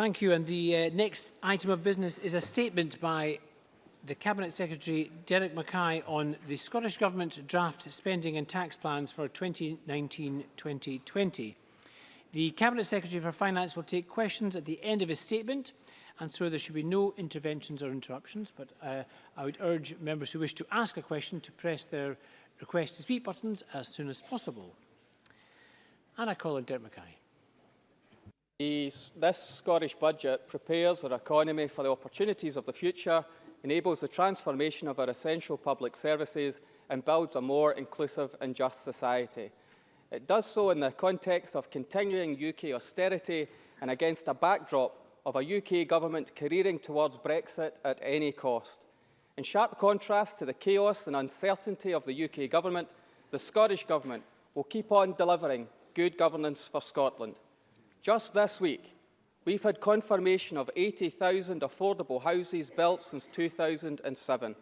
Thank you. And the uh, next item of business is a statement by the Cabinet Secretary Derek Mackay on the Scottish Government's draft spending and tax plans for 2019-2020. The Cabinet Secretary for Finance will take questions at the end of his statement and so there should be no interventions or interruptions but uh, I would urge members who wish to ask a question to press their request to speak buttons as soon as possible. And I call on Derek Mackay. This Scottish Budget prepares our economy for the opportunities of the future, enables the transformation of our essential public services and builds a more inclusive and just society. It does so in the context of continuing UK austerity and against a backdrop of a UK government careering towards Brexit at any cost. In sharp contrast to the chaos and uncertainty of the UK government, the Scottish Government will keep on delivering good governance for Scotland. Just this week, we've had confirmation of 80,000 affordable houses built since 2007,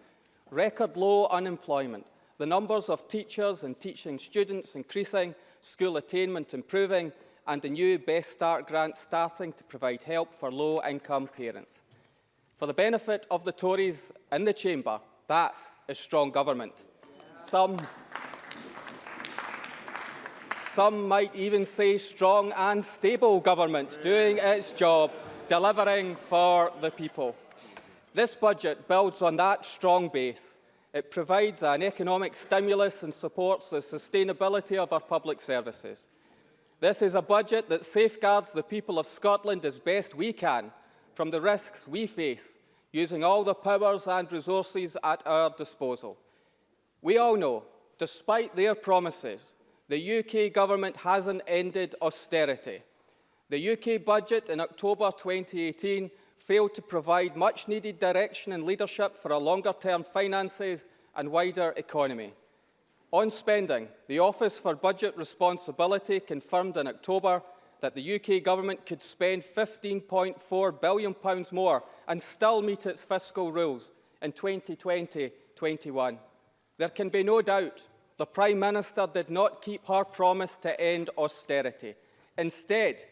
record low unemployment, the numbers of teachers and teaching students increasing, school attainment improving, and the new Best Start grant starting to provide help for low-income parents. For the benefit of the Tories in the Chamber, that is strong government. Some Some might even say strong and stable government doing its job, delivering for the people. This budget builds on that strong base. It provides an economic stimulus and supports the sustainability of our public services. This is a budget that safeguards the people of Scotland as best we can from the risks we face, using all the powers and resources at our disposal. We all know, despite their promises, the UK government hasn't ended austerity. The UK budget in October 2018 failed to provide much-needed direction and leadership for a longer-term finances and wider economy. On spending, the Office for Budget Responsibility confirmed in October that the UK Government could spend £15.4 billion more and still meet its fiscal rules in 2020-21. There can be no doubt the Prime Minister did not keep her promise to end austerity. Instead,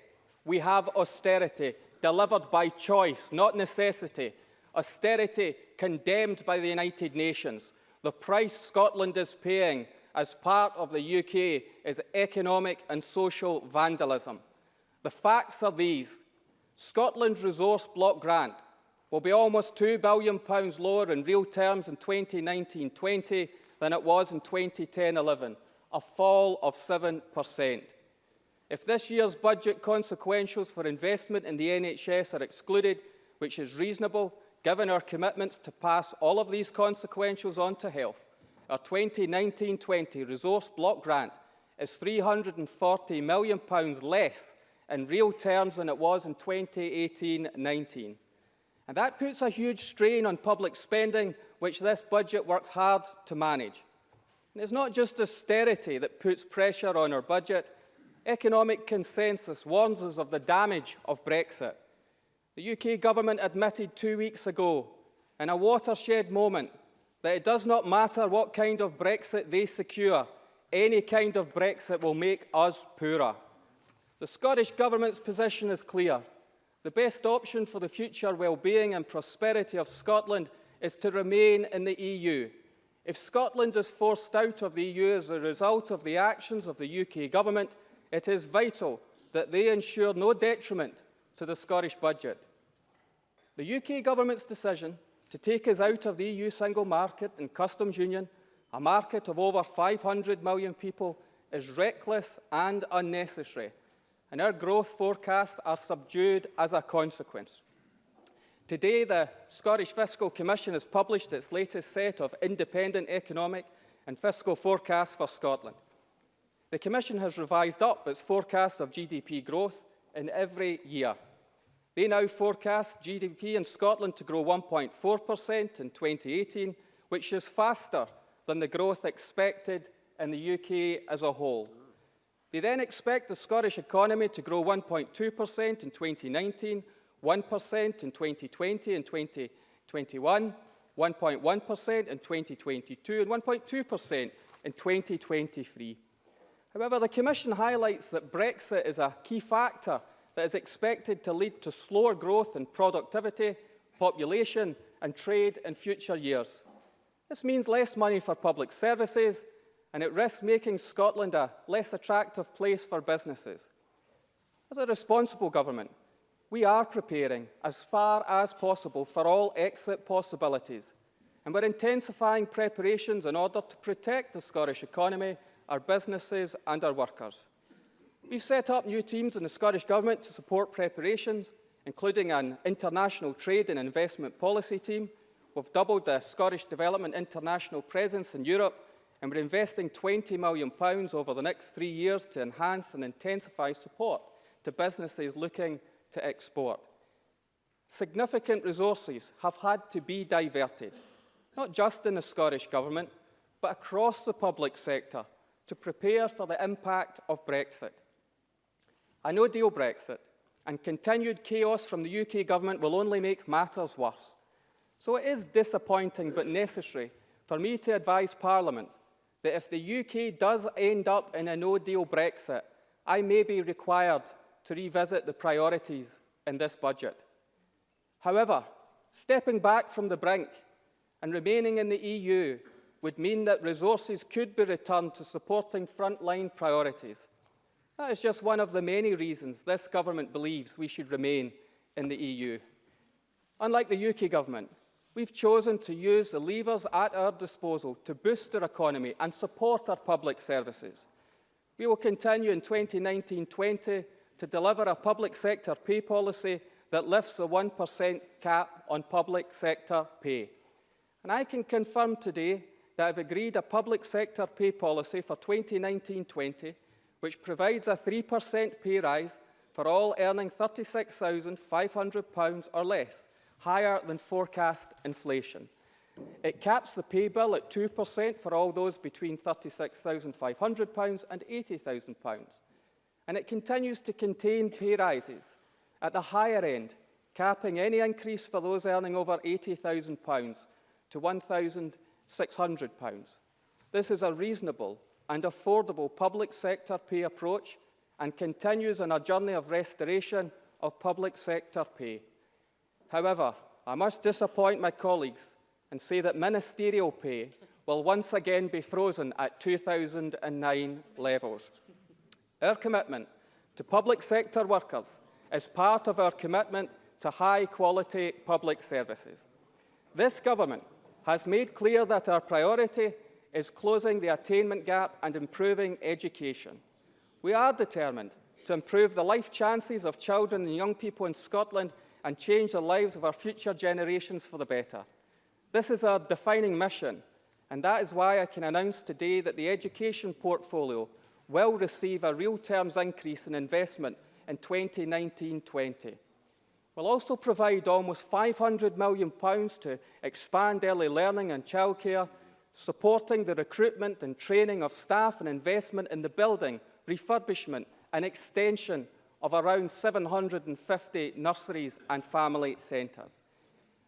we have austerity delivered by choice, not necessity. Austerity condemned by the United Nations. The price Scotland is paying as part of the UK is economic and social vandalism. The facts are these. Scotland's resource block grant will be almost £2 billion lower in real terms in 2019-20 than it was in 2010-11, a fall of 7%. If this year's budget consequentials for investment in the NHS are excluded, which is reasonable given our commitments to pass all of these consequentials on to health, our 2019-20 resource block grant is £340 million less in real terms than it was in 2018-19. And that puts a huge strain on public spending which this budget works hard to manage. And it's not just austerity that puts pressure on our budget. Economic consensus warns us of the damage of Brexit. The UK government admitted two weeks ago, in a watershed moment, that it does not matter what kind of Brexit they secure, any kind of Brexit will make us poorer. The Scottish Government's position is clear. The best option for the future well-being and prosperity of Scotland is to remain in the EU. If Scotland is forced out of the EU as a result of the actions of the UK Government, it is vital that they ensure no detriment to the Scottish budget. The UK Government's decision to take us out of the EU single market and customs union, a market of over 500 million people, is reckless and unnecessary, and our growth forecasts are subdued as a consequence. Today, the Scottish Fiscal Commission has published its latest set of independent economic and fiscal forecasts for Scotland. The Commission has revised up its forecast of GDP growth in every year. They now forecast GDP in Scotland to grow 1.4% in 2018, which is faster than the growth expected in the UK as a whole. They then expect the Scottish economy to grow 1.2% in 2019, 1% in 2020 and 2021, 1.1% in 2022 and 1.2% in 2023. However, the Commission highlights that Brexit is a key factor that is expected to lead to slower growth in productivity, population and trade in future years. This means less money for public services and it risks making Scotland a less attractive place for businesses. As a responsible government, we are preparing as far as possible for all exit possibilities and we're intensifying preparations in order to protect the Scottish economy, our businesses and our workers. We've set up new teams in the Scottish Government to support preparations, including an international trade and investment policy team. We've doubled the Scottish Development International presence in Europe and we're investing £20 million over the next three years to enhance and intensify support to businesses looking to export. Significant resources have had to be diverted not just in the Scottish Government, but across the public sector to prepare for the impact of Brexit. A no-deal Brexit and continued chaos from the UK Government will only make matters worse. So it is disappointing but necessary for me to advise Parliament that if the UK does end up in a no-deal Brexit, I may be required to revisit the priorities in this budget. However, stepping back from the brink and remaining in the EU would mean that resources could be returned to supporting frontline priorities. That is just one of the many reasons this government believes we should remain in the EU. Unlike the UK government, we've chosen to use the levers at our disposal to boost our economy and support our public services. We will continue in 2019-20 to deliver a public sector pay policy that lifts the 1% cap on public sector pay. And I can confirm today that I've agreed a public sector pay policy for 2019-20, which provides a 3% pay rise for all earning £36,500 or less, higher than forecast inflation. It caps the pay bill at 2% for all those between £36,500 and £80,000. And it continues to contain pay rises at the higher end, capping any increase for those earning over £80,000 to £1,600. This is a reasonable and affordable public sector pay approach and continues on a journey of restoration of public sector pay. However, I must disappoint my colleagues and say that ministerial pay will once again be frozen at 2009 levels. Our commitment to public sector workers is part of our commitment to high quality public services. This government has made clear that our priority is closing the attainment gap and improving education. We are determined to improve the life chances of children and young people in Scotland and change the lives of our future generations for the better. This is our defining mission, and that is why I can announce today that the education portfolio will receive a real terms increase in investment in 2019-20. We'll also provide almost £500 million to expand early learning and childcare, supporting the recruitment and training of staff and investment in the building, refurbishment and extension of around 750 nurseries and family centres.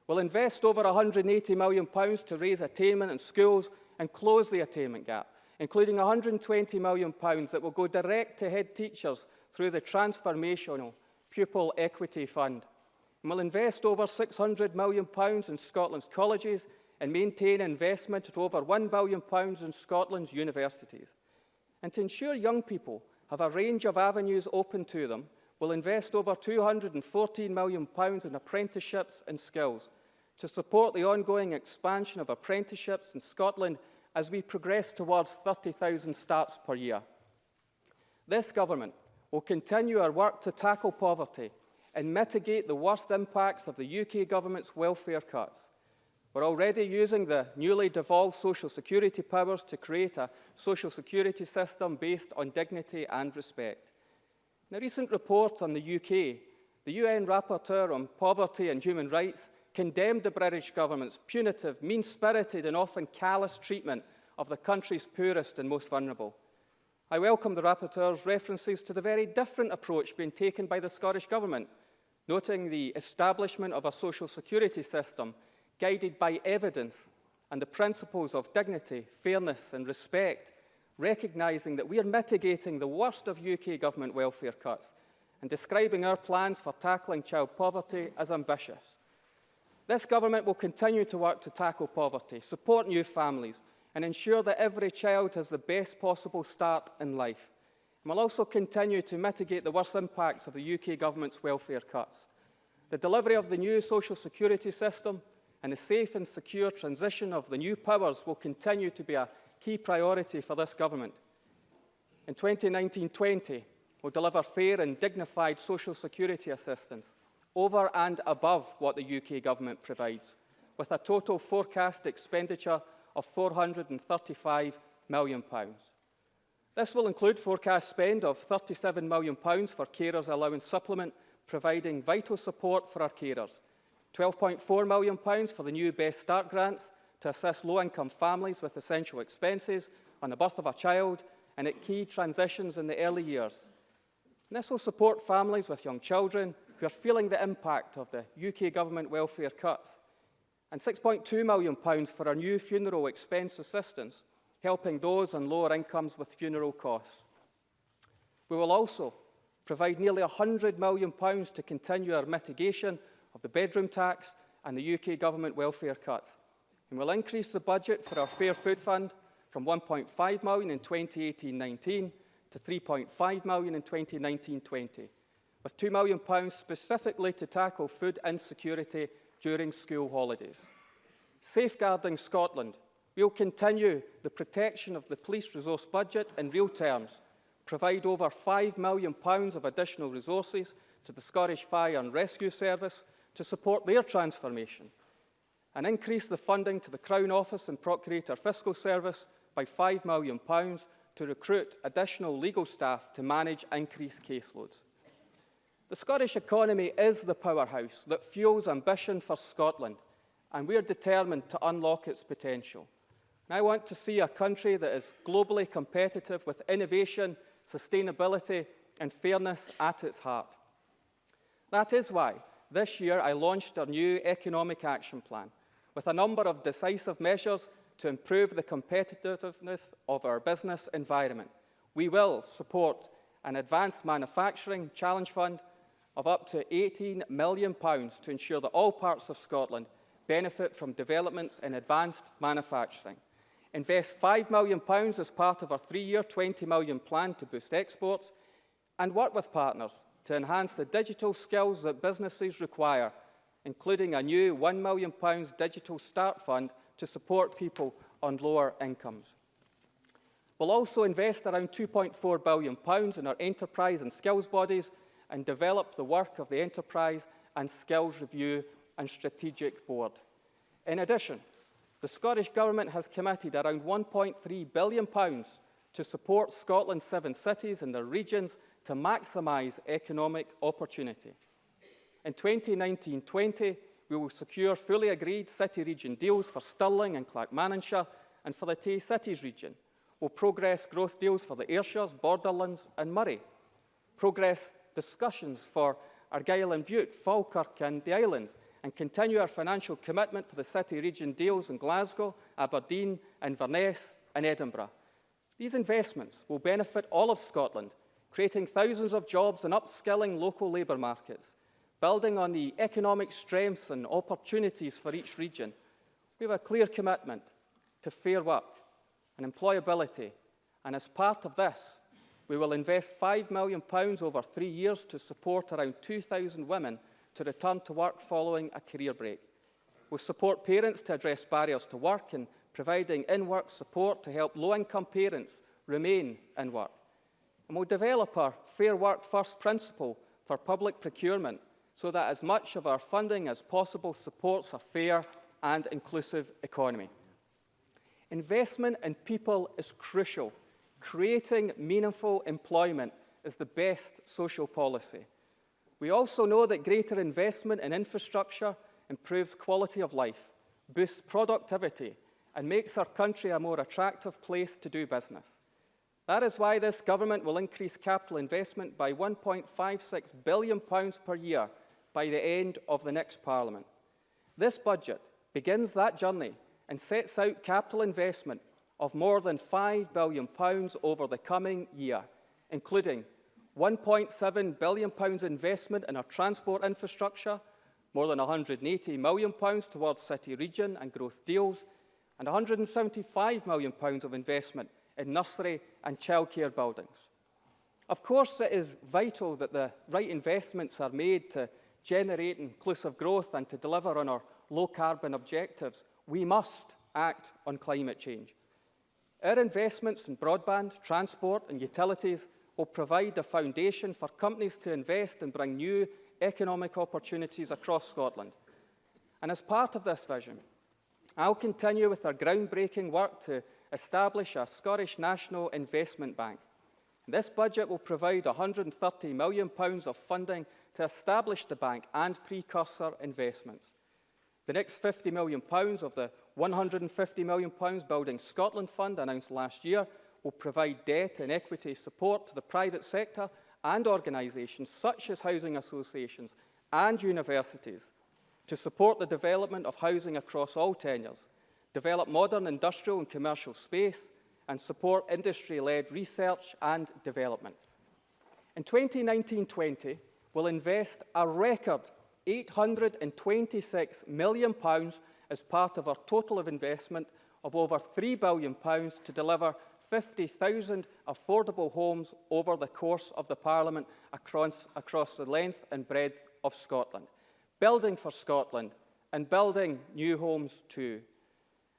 We'll invest over £180 million to raise attainment in schools and close the attainment gap, including £120 million that will go direct to head teachers through the transformational Pupil Equity Fund and will invest over £600 million in Scotland's colleges and maintain investment at over £1 billion in Scotland's universities. And to ensure young people have a range of avenues open to them, will invest over £214 million in apprenticeships and skills to support the ongoing expansion of apprenticeships in Scotland as we progress towards 30,000 starts per year. This government will continue our work to tackle poverty and mitigate the worst impacts of the UK Government's welfare cuts. We're already using the newly devolved social security powers to create a social security system based on dignity and respect. In a recent report on the UK, the UN Rapporteur on Poverty and Human Rights condemned the British government's punitive, mean-spirited and often callous treatment of the country's poorest and most vulnerable. I welcome the Rapporteur's references to the very different approach being taken by the Scottish Government noting the establishment of a social security system guided by evidence and the principles of dignity, fairness and respect, recognising that we are mitigating the worst of UK government welfare cuts and describing our plans for tackling child poverty as ambitious. This government will continue to work to tackle poverty, support new families, and ensure that every child has the best possible start in life. And will also continue to mitigate the worst impacts of the UK government's welfare cuts. The delivery of the new social security system and the safe and secure transition of the new powers will continue to be a key priority for this government. In 2019-20, we'll deliver fair and dignified social security assistance over and above what the UK government provides, with a total forecast expenditure of £435 million. This will include forecast spend of £37 million for carers allowance supplement, providing vital support for our carers, £12.4 million for the new Best Start grants to assist low-income families with essential expenses on the birth of a child and at key transitions in the early years. And this will support families with young children who are feeling the impact of the UK government welfare cuts. And £6.2 million for our new funeral expense assistance, helping those on lower incomes with funeral costs. We will also provide nearly £100 million to continue our mitigation of the bedroom tax and the UK government welfare cuts. And we'll increase the budget for our Fair Food Fund from 1.5 million in 2018-19 to 3.5 million in 2019-20, with 2 million pounds specifically to tackle food insecurity during school holidays. Safeguarding Scotland, we'll continue the protection of the police resource budget in real terms, provide over 5 million pounds of additional resources to the Scottish Fire and Rescue Service to support their transformation, and increase the funding to the Crown Office and Procurator Fiscal Service by £5 million to recruit additional legal staff to manage increased caseloads. The Scottish economy is the powerhouse that fuels ambition for Scotland, and we are determined to unlock its potential. And I want to see a country that is globally competitive with innovation, sustainability and fairness at its heart. That is why this year I launched our new Economic Action Plan with a number of decisive measures to improve the competitiveness of our business environment. We will support an advanced manufacturing challenge fund of up to £18 million to ensure that all parts of Scotland benefit from developments in advanced manufacturing. Invest £5 million as part of our three-year £20 million plan to boost exports and work with partners to enhance the digital skills that businesses require, including a new £1 million digital start fund to support people on lower incomes. We'll also invest around £2.4 billion in our enterprise and skills bodies and develop the work of the Enterprise and Skills Review and Strategic Board. In addition, the Scottish Government has committed around £1.3 billion to support Scotland's seven cities and their regions to maximise economic opportunity. In 2019-20, we will secure fully agreed city-region deals for Stirling and Clackmannanshire and for the Tay Cities region. We'll progress growth deals for the Ayrshires, Borderlands and Moray. Progress discussions for Argyll and Bute, Falkirk and the Islands and continue our financial commitment for the city-region deals in Glasgow, Aberdeen, Inverness and Edinburgh. These investments will benefit all of Scotland, creating thousands of jobs and upskilling local labour markets. Building on the economic strengths and opportunities for each region, we have a clear commitment to fair work and employability, and as part of this, we will invest £5 million over three years to support around 2,000 women to return to work following a career break. We'll support parents to address barriers to work and providing in-work support to help low-income parents remain in work. And we'll develop our Fair Work First principle for public procurement so that as much of our funding as possible supports a fair and inclusive economy. Investment in people is crucial. Creating meaningful employment is the best social policy. We also know that greater investment in infrastructure improves quality of life, boosts productivity and makes our country a more attractive place to do business. That is why this government will increase capital investment by £1.56 billion per year by the end of the next Parliament. This budget begins that journey and sets out capital investment of more than £5 billion over the coming year, including £1.7 billion investment in our transport infrastructure, more than £180 million towards city region and growth deals, and £175 million of investment in nursery and childcare buildings. Of course, it is vital that the right investments are made to generate inclusive growth and to deliver on our low-carbon objectives. We must act on climate change. Our investments in broadband, transport and utilities will provide a foundation for companies to invest and bring new economic opportunities across Scotland. And as part of this vision, I'll continue with our groundbreaking work to establish a Scottish National Investment Bank. This budget will provide £130 million of funding to establish the bank and precursor investments. The next £50 million of the £150 million Building Scotland Fund announced last year will provide debt and equity support to the private sector and organisations such as housing associations and universities to support the development of housing across all tenures, develop modern industrial and commercial space, and support industry-led research and development. In 2019-20, we'll invest a record £826 million as part of our total of investment of over £3 billion to deliver 50,000 affordable homes over the course of the Parliament across, across the length and breadth of Scotland. Building for Scotland and building new homes too.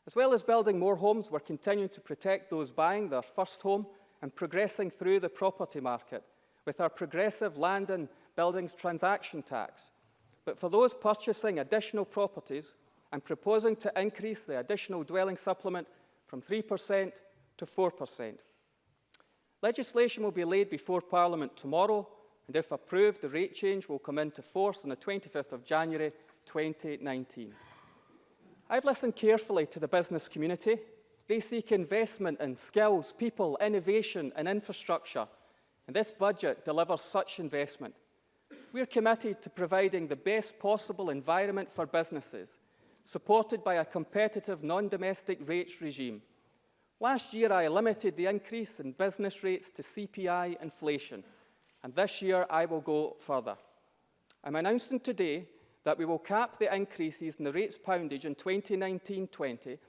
As well as building more homes, we're continuing to protect those buying their first home and progressing through the property market with our progressive land and buildings transaction tax. But for those purchasing additional properties, I'm proposing to increase the additional dwelling supplement from 3% to 4%. Legislation will be laid before Parliament tomorrow, and if approved, the rate change will come into force on the 25th of January 2019. I've listened carefully to the business community. They seek investment in skills, people, innovation and infrastructure, and this budget delivers such investment. We're committed to providing the best possible environment for businesses, supported by a competitive non-domestic rates regime Last year, I limited the increase in business rates to CPI inflation, and this year I will go further. I'm announcing today that we will cap the increases in the rates poundage in 2019-20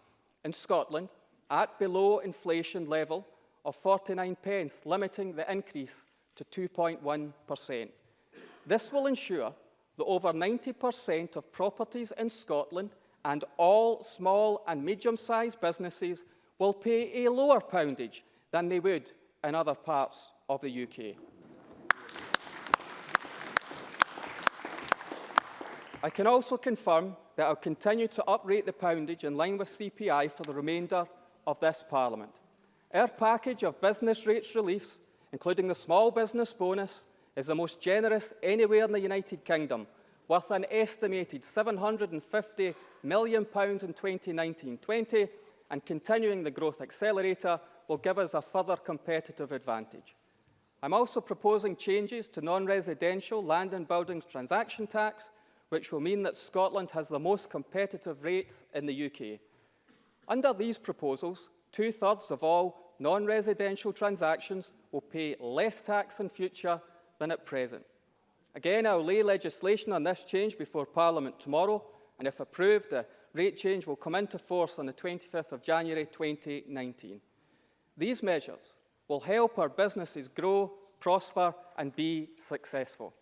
in Scotland at below inflation level of 49 pence, limiting the increase to 2.1%. This will ensure that over 90% of properties in Scotland and all small and medium-sized businesses will pay a lower poundage than they would in other parts of the UK. I can also confirm that I'll continue to uprate the poundage in line with CPI for the remainder of this Parliament. Our package of business rates reliefs, including the small business bonus, is the most generous anywhere in the United Kingdom, worth an estimated £750 million in 2019-20 and continuing the growth accelerator will give us a further competitive advantage. I'm also proposing changes to non-residential land and buildings transaction tax, which will mean that Scotland has the most competitive rates in the UK. Under these proposals, two-thirds of all non-residential transactions will pay less tax in future than at present. Again, I will lay legislation on this change before Parliament tomorrow, and if approved, the rate change will come into force on the 25th of January 2019. These measures will help our businesses grow, prosper and be successful.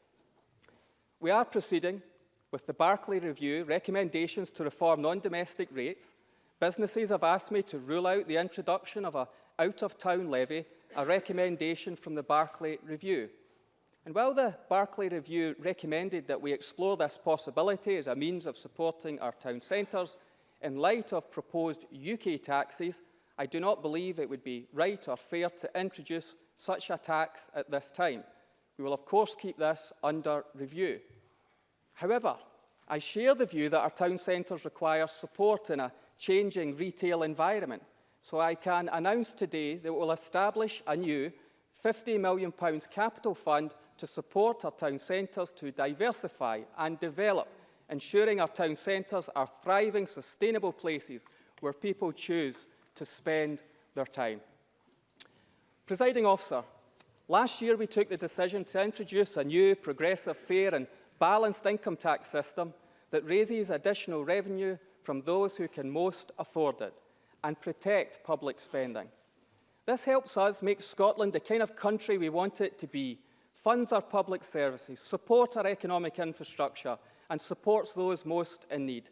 We are proceeding with the Barclay Review recommendations to reform non-domestic rates. Businesses have asked me to rule out the introduction of a out-of-town levy, a recommendation from the Barclay Review. And while the Barclay Review recommended that we explore this possibility as a means of supporting our town centres, in light of proposed UK taxes, I do not believe it would be right or fair to introduce such a tax at this time. We will of course keep this under review. However, I share the view that our town centres require support in a changing retail environment, so I can announce today that we will establish a new £50 million capital fund to support our town centres to diversify and develop, ensuring our town centres are thriving, sustainable places where people choose to spend their time. Presiding officer, Last year, we took the decision to introduce a new progressive, fair and balanced income tax system that raises additional revenue from those who can most afford it and protect public spending. This helps us make Scotland the kind of country we want it to be, funds our public services, support our economic infrastructure and supports those most in need.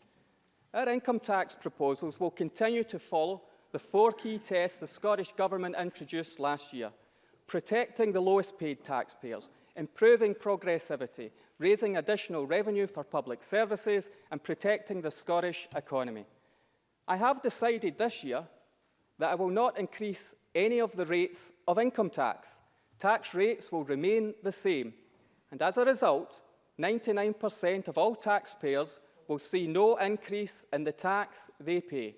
Our income tax proposals will continue to follow the four key tests the Scottish Government introduced last year, protecting the lowest paid taxpayers, improving progressivity, raising additional revenue for public services and protecting the Scottish economy. I have decided this year that I will not increase any of the rates of income tax. Tax rates will remain the same, and as a result, 99% of all taxpayers will see no increase in the tax they pay.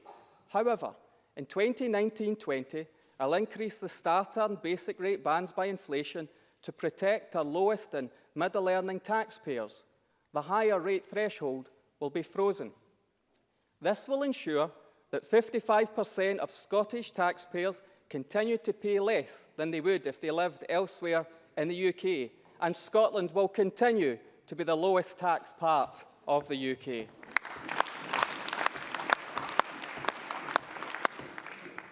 However, in 2019-20, I'll increase the starter and basic rate bands by inflation to protect our lowest and middle-earning taxpayers. The higher rate threshold will be frozen. This will ensure that 55% of Scottish taxpayers continue to pay less than they would if they lived elsewhere in the UK, and Scotland will continue to be the lowest tax part of the UK.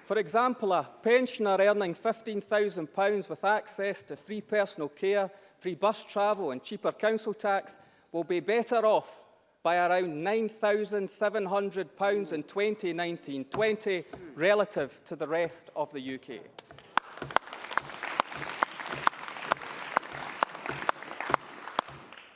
For example, a pensioner earning £15,000 with access to free personal care, free bus travel and cheaper council tax will be better off by around £9,700 in 2019-20 relative to the rest of the UK.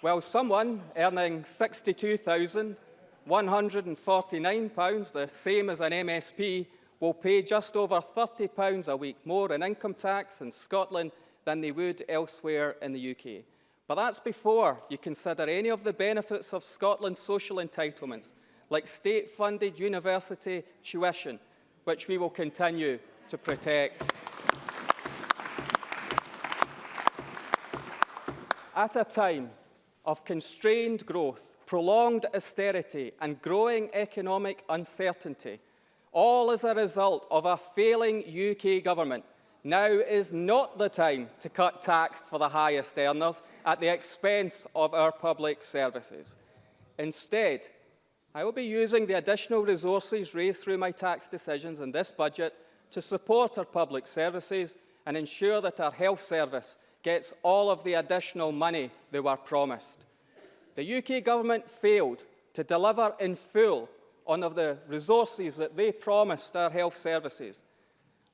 While someone earning £62,149, the same as an MSP, will pay just over £30 a week more in income tax in Scotland than they would elsewhere in the UK. But that's before you consider any of the benefits of Scotland's social entitlements, like state-funded university tuition, which we will continue to protect. At a time of constrained growth, prolonged austerity and growing economic uncertainty, all as a result of a failing UK government. Now is not the time to cut tax for the highest earners at the expense of our public services. Instead, I will be using the additional resources raised through my tax decisions in this budget to support our public services and ensure that our health service gets all of the additional money they were promised. The UK government failed to deliver in full on of the resources that they promised our health services,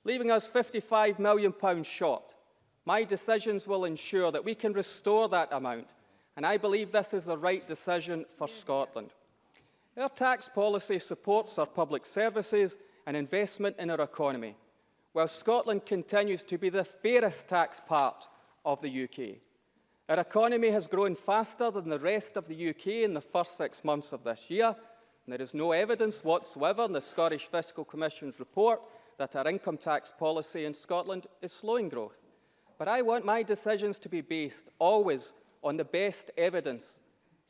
leaving us £55 million short. My decisions will ensure that we can restore that amount, and I believe this is the right decision for Scotland. Our tax policy supports our public services and investment in our economy, while Scotland continues to be the fairest tax part of the UK. Our economy has grown faster than the rest of the UK in the first six months of this year, there is no evidence whatsoever in the Scottish Fiscal Commission's report that our income tax policy in Scotland is slowing growth. But I want my decisions to be based always on the best evidence.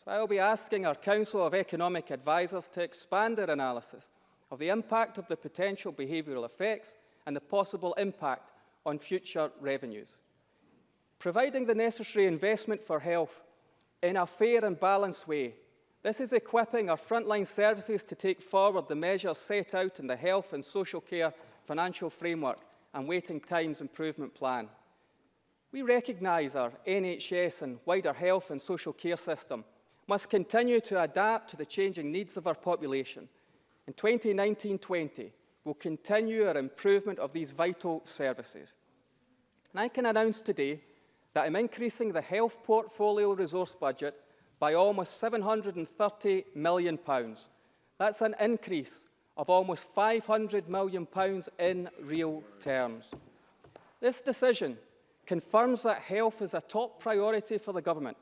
So I will be asking our Council of Economic Advisers to expand their analysis of the impact of the potential behavioural effects and the possible impact on future revenues. Providing the necessary investment for health in a fair and balanced way this is equipping our frontline services to take forward the measures set out in the Health and Social Care Financial Framework and Waiting Times Improvement Plan. We recognise our NHS and wider health and social care system must continue to adapt to the changing needs of our population. In 2019-20, we'll continue our improvement of these vital services. And I can announce today that I'm increasing the health portfolio resource budget by almost £730 million. That's an increase of almost £500 million in real terms. This decision confirms that health is a top priority for the government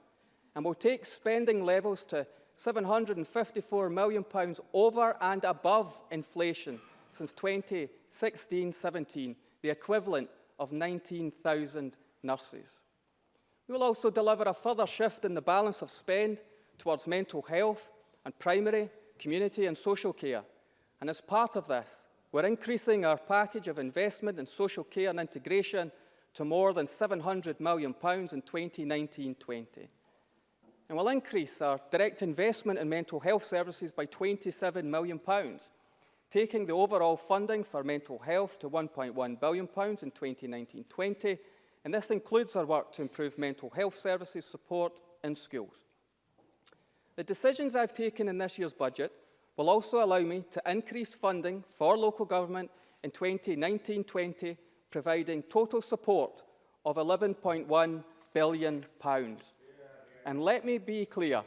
and will take spending levels to £754 million over and above inflation since 2016-17, the equivalent of 19,000 nurses. We will also deliver a further shift in the balance of spend towards mental health and primary, community and social care. And as part of this, we're increasing our package of investment in social care and integration to more than £700 million in 2019-20. And will increase our direct investment in mental health services by £27 million, taking the overall funding for mental health to £1.1 billion in 2019-20, and this includes our work to improve mental health services support in schools. The decisions I've taken in this year's budget will also allow me to increase funding for local government in 2019-20, providing total support of £11.1 billion. And let me be clear,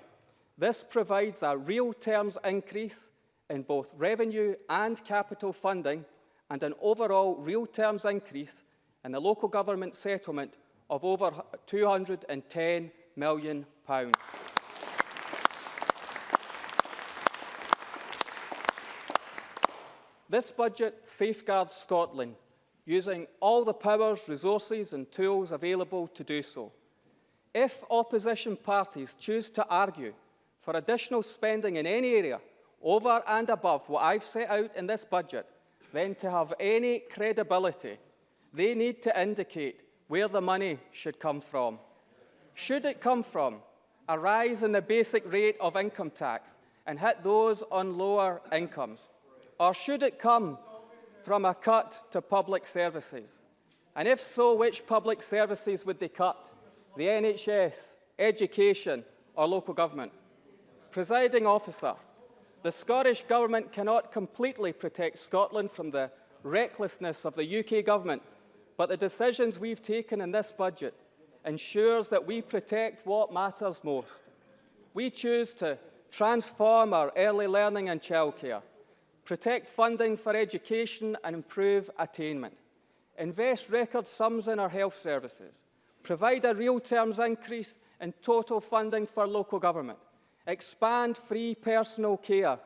this provides a real terms increase in both revenue and capital funding and an overall real terms increase in the local government settlement of over £210 million. This budget safeguards Scotland using all the powers, resources and tools available to do so. If opposition parties choose to argue for additional spending in any area over and above what I've set out in this budget, then to have any credibility, they need to indicate where the money should come from. Should it come from a rise in the basic rate of income tax and hit those on lower incomes? Or should it come from a cut to public services? And if so, which public services would they cut? The NHS, education or local government? Presiding officer, the Scottish Government cannot completely protect Scotland from the recklessness of the UK Government, but the decisions we've taken in this budget ensures that we protect what matters most. We choose to transform our early learning and childcare, protect funding for education and improve attainment, invest record sums in our health services, provide a real terms increase in total funding for local government, expand free personal care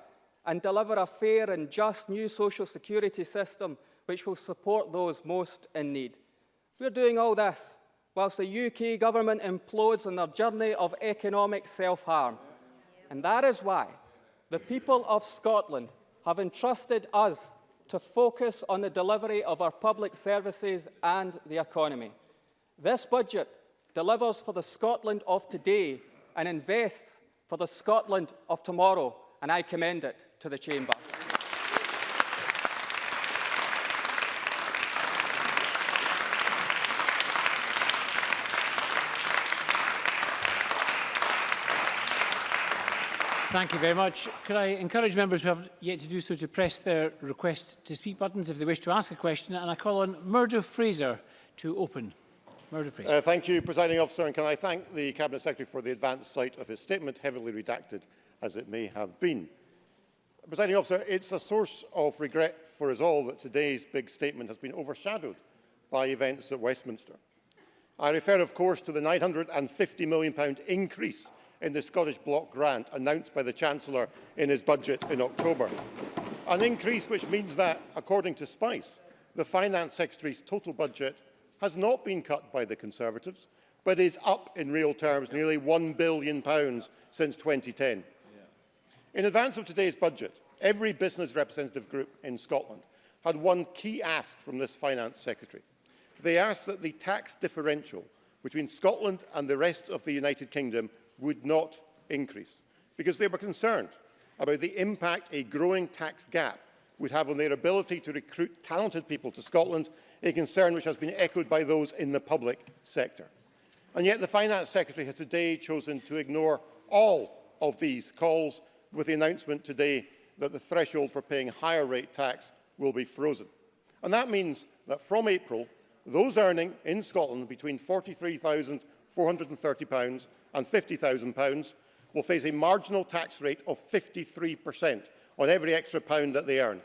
and deliver a fair and just new social security system which will support those most in need. We're doing all this whilst the UK government implodes on their journey of economic self-harm. And that is why the people of Scotland have entrusted us to focus on the delivery of our public services and the economy. This budget delivers for the Scotland of today and invests for the Scotland of tomorrow, and I commend it to the Chamber. Thank you very much. Could I encourage members who have yet to do so to press their request to speak buttons if they wish to ask a question? And I call on Murdo Fraser to open. Murdo Fraser. Uh, thank you, Presiding Officer. And can I thank the Cabinet Secretary for the advanced sight of his statement, heavily redacted as it may have been. Presiding Officer, it's a source of regret for us all that today's big statement has been overshadowed by events at Westminster. I refer, of course, to the £950 million increase in the Scottish Block Grant announced by the Chancellor in his budget in October. An increase which means that, according to Spice, the Finance Secretary's total budget has not been cut by the Conservatives, but is up in real terms nearly £1 billion since 2010. In advance of today's budget, every business representative group in Scotland had one key ask from this Finance Secretary. They asked that the tax differential between Scotland and the rest of the United Kingdom would not increase because they were concerned about the impact a growing tax gap would have on their ability to recruit talented people to Scotland, a concern which has been echoed by those in the public sector. And yet the Finance Secretary has today chosen to ignore all of these calls with the announcement today that the threshold for paying higher rate tax will be frozen. And that means that from April, those earning in Scotland between £43,430 and £50,000 will face a marginal tax rate of 53% on every extra pound that they earn.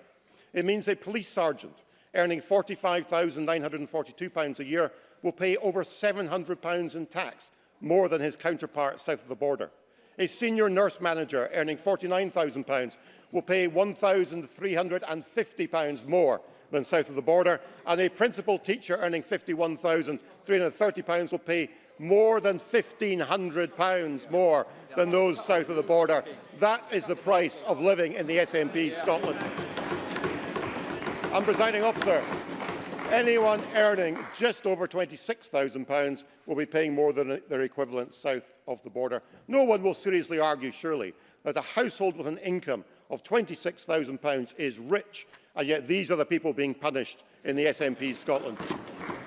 It means a police sergeant earning £45,942 a year will pay over £700 in tax, more than his counterpart south of the border. A senior nurse manager earning £49,000 will pay £1,350 more than south of the border, and a principal teacher earning £51,330 will pay more than £1,500 more than those south of the border. That is the price of living in the SNP Scotland. And, presiding officer, anyone earning just over £26,000 will be paying more than their equivalent south of the border. No one will seriously argue, surely, that a household with an income of £26,000 is rich, and yet these are the people being punished in the SNP Scotland.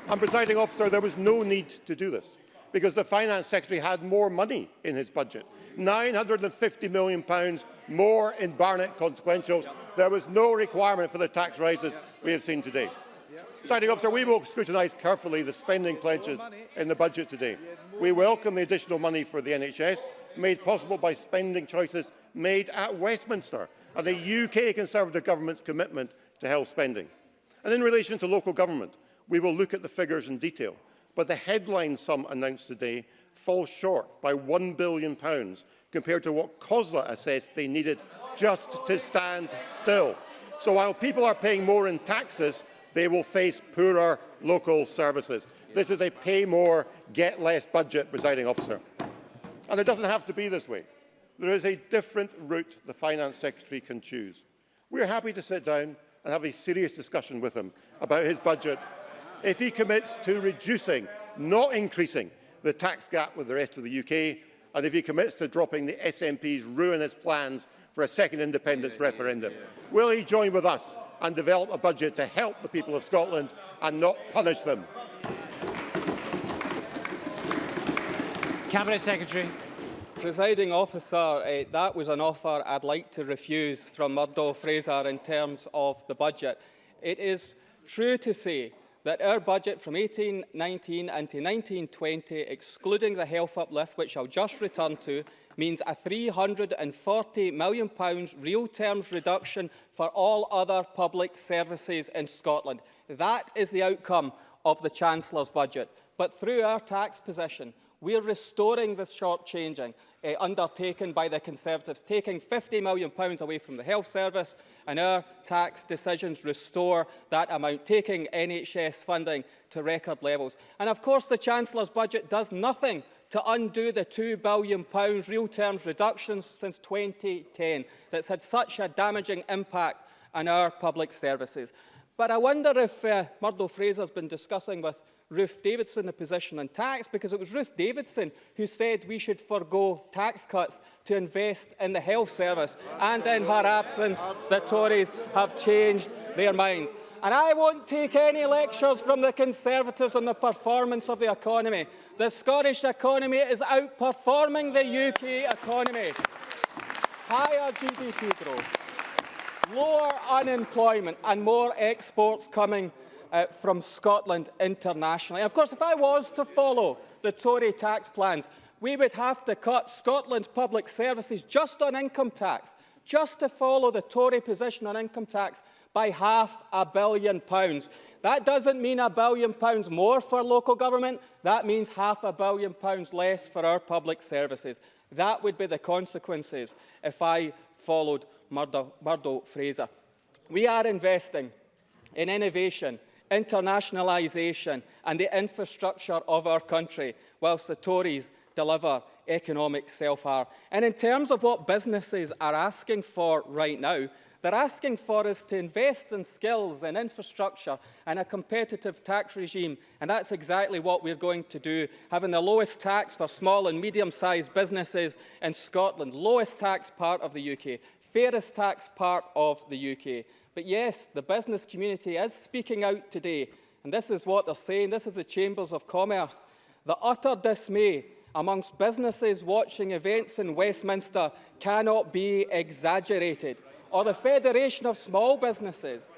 And, presiding officer, there was no need to do this. Because the Finance Secretary had more money in his budget. £950 million more in Barnett consequentials. There was no requirement for the tax rises we have seen today. Presiding officer, we will scrutinise carefully the spending pledges in the budget today. We welcome the additional money for the NHS, made possible by spending choices made at Westminster and the UK Conservative Government's commitment to health spending. And in relation to local government, we will look at the figures in detail, but the headline sum announced today falls short by £1 billion compared to what COSLA assessed they needed just to stand still. So while people are paying more in taxes, they will face poorer local services. This is a pay more, get less budget, presiding officer. And it doesn't have to be this way. There is a different route the Finance Secretary can choose. We are happy to sit down and have a serious discussion with him about his budget if he commits to reducing, not increasing, the tax gap with the rest of the UK, and if he commits to dropping the SNP's ruinous plans for a second independence referendum. Will he join with us and develop a budget to help the people of Scotland and not punish them. Cabinet Secretary. Presiding officer, uh, that was an offer I'd like to refuse from Murdo Fraser in terms of the budget. It is true to say that our budget from 1819 into 1920, excluding the health uplift, which I'll just return to, means a £340 million real terms reduction for all other public services in Scotland. That is the outcome of the Chancellor's budget. But through our tax position, we're restoring the short-changing uh, undertaken by the Conservatives, taking £50 million away from the health service, and our tax decisions restore that amount, taking NHS funding to record levels. And of course, the Chancellor's budget does nothing to undo the £2 billion real terms reductions since 2010 that's had such a damaging impact on our public services. But I wonder if uh, Murdo Fraser's been discussing with Ruth Davidson the position on tax, because it was Ruth Davidson who said we should forego tax cuts to invest in the health service, and in her absence, the Tories have changed their minds. And I won't take any lectures from the Conservatives on the performance of the economy. The Scottish economy is outperforming the UK economy. Higher GDP growth, lower unemployment and more exports coming uh, from Scotland internationally. Of course, if I was to follow the Tory tax plans, we would have to cut Scotland's public services just on income tax, just to follow the Tory position on income tax by half a billion pounds. That doesn't mean a billion pounds more for local government. That means half a billion pounds less for our public services. That would be the consequences if I followed Murdo, Fraser. We are investing in innovation, internationalisation and the infrastructure of our country, whilst the Tories deliver economic self-harm. And in terms of what businesses are asking for right now, they're asking for us to invest in skills and infrastructure and a competitive tax regime, and that's exactly what we're going to do, having the lowest tax for small and medium-sized businesses in Scotland, lowest tax part of the UK, fairest tax part of the UK. But yes, the business community is speaking out today, and this is what they're saying. This is the Chambers of Commerce. The utter dismay amongst businesses watching events in Westminster cannot be exaggerated or the Federation of Small Businesses.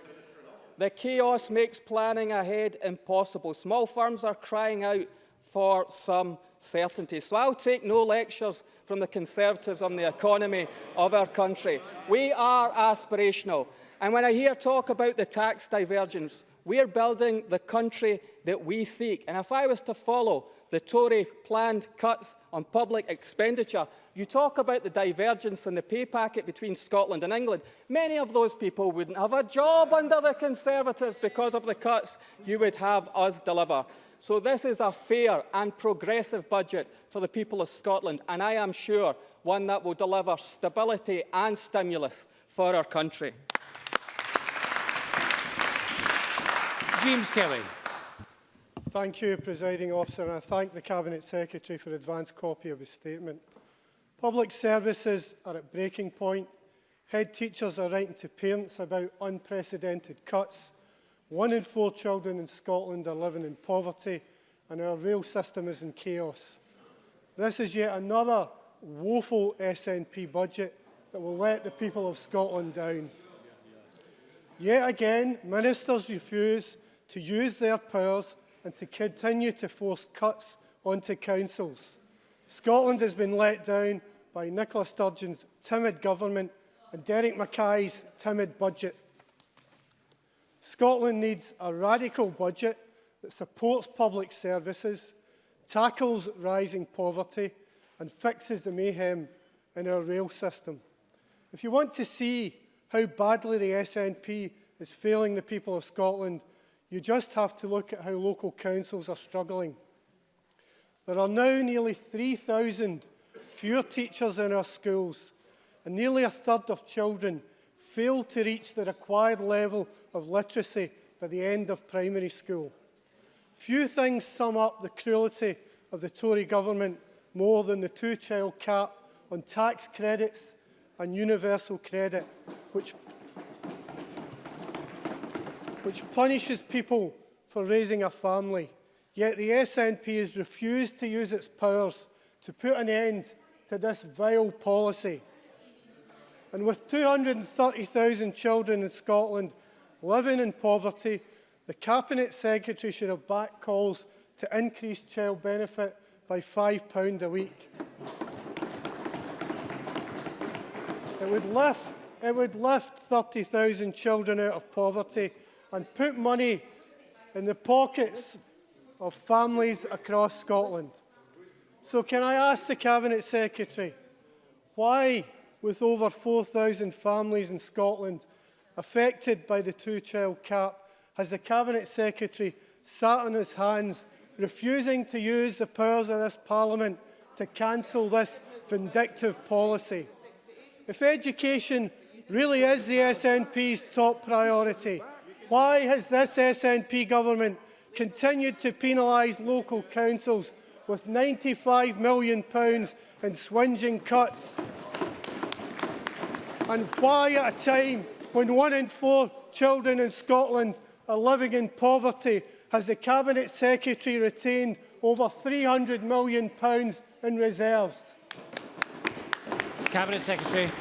The chaos makes planning ahead impossible. Small firms are crying out for some certainty. So I'll take no lectures from the Conservatives on the economy of our country. We are aspirational. And when I hear talk about the tax divergence, we're building the country that we seek. And if I was to follow the Tory planned cuts on public expenditure, you talk about the divergence in the pay packet between Scotland and England. Many of those people wouldn't have a job under the Conservatives because of the cuts you would have us deliver. So this is a fair and progressive budget for the people of Scotland, and I am sure one that will deliver stability and stimulus for our country. James Kelly. Thank you, Presiding Officer, and I thank the Cabinet Secretary for advance copy of his statement. Public services are at breaking point. Head teachers are writing to parents about unprecedented cuts. One in four children in Scotland are living in poverty, and our rail system is in chaos. This is yet another woeful SNP budget that will let the people of Scotland down. Yet again, ministers refuse to use their powers and to continue to force cuts onto councils. Scotland has been let down by Nicola Sturgeon's timid government and Derek Mackay's timid budget. Scotland needs a radical budget that supports public services, tackles rising poverty and fixes the mayhem in our rail system. If you want to see how badly the SNP is failing the people of Scotland, You just have to look at how local councils are struggling. There are now nearly 3,000 fewer teachers in our schools, and nearly a third of children fail to reach the required level of literacy by the end of primary school. Few things sum up the cruelty of the Tory government more than the two-child cap on tax credits and universal credit, which which punishes people for raising a family. Yet the SNP has refused to use its powers to put an end to this vile policy. And with 230,000 children in Scotland living in poverty, the Cabinet Secretary should have backed calls to increase child benefit by £5 a week. It would lift, it would lift 30,000 children out of poverty and put money in the pockets of families across Scotland. So can I ask the Cabinet Secretary, why, with over 4,000 families in Scotland affected by the two-child cap, has the Cabinet Secretary sat on his hands, refusing to use the powers of this Parliament to cancel this vindictive policy? If education really is the SNP's top priority, Why has this SNP government continued to penalise local councils with £95 million in swinging cuts? And why at a time when one in four children in Scotland are living in poverty has the Cabinet Secretary retained over £300 million in reserves? Cabinet Secretary.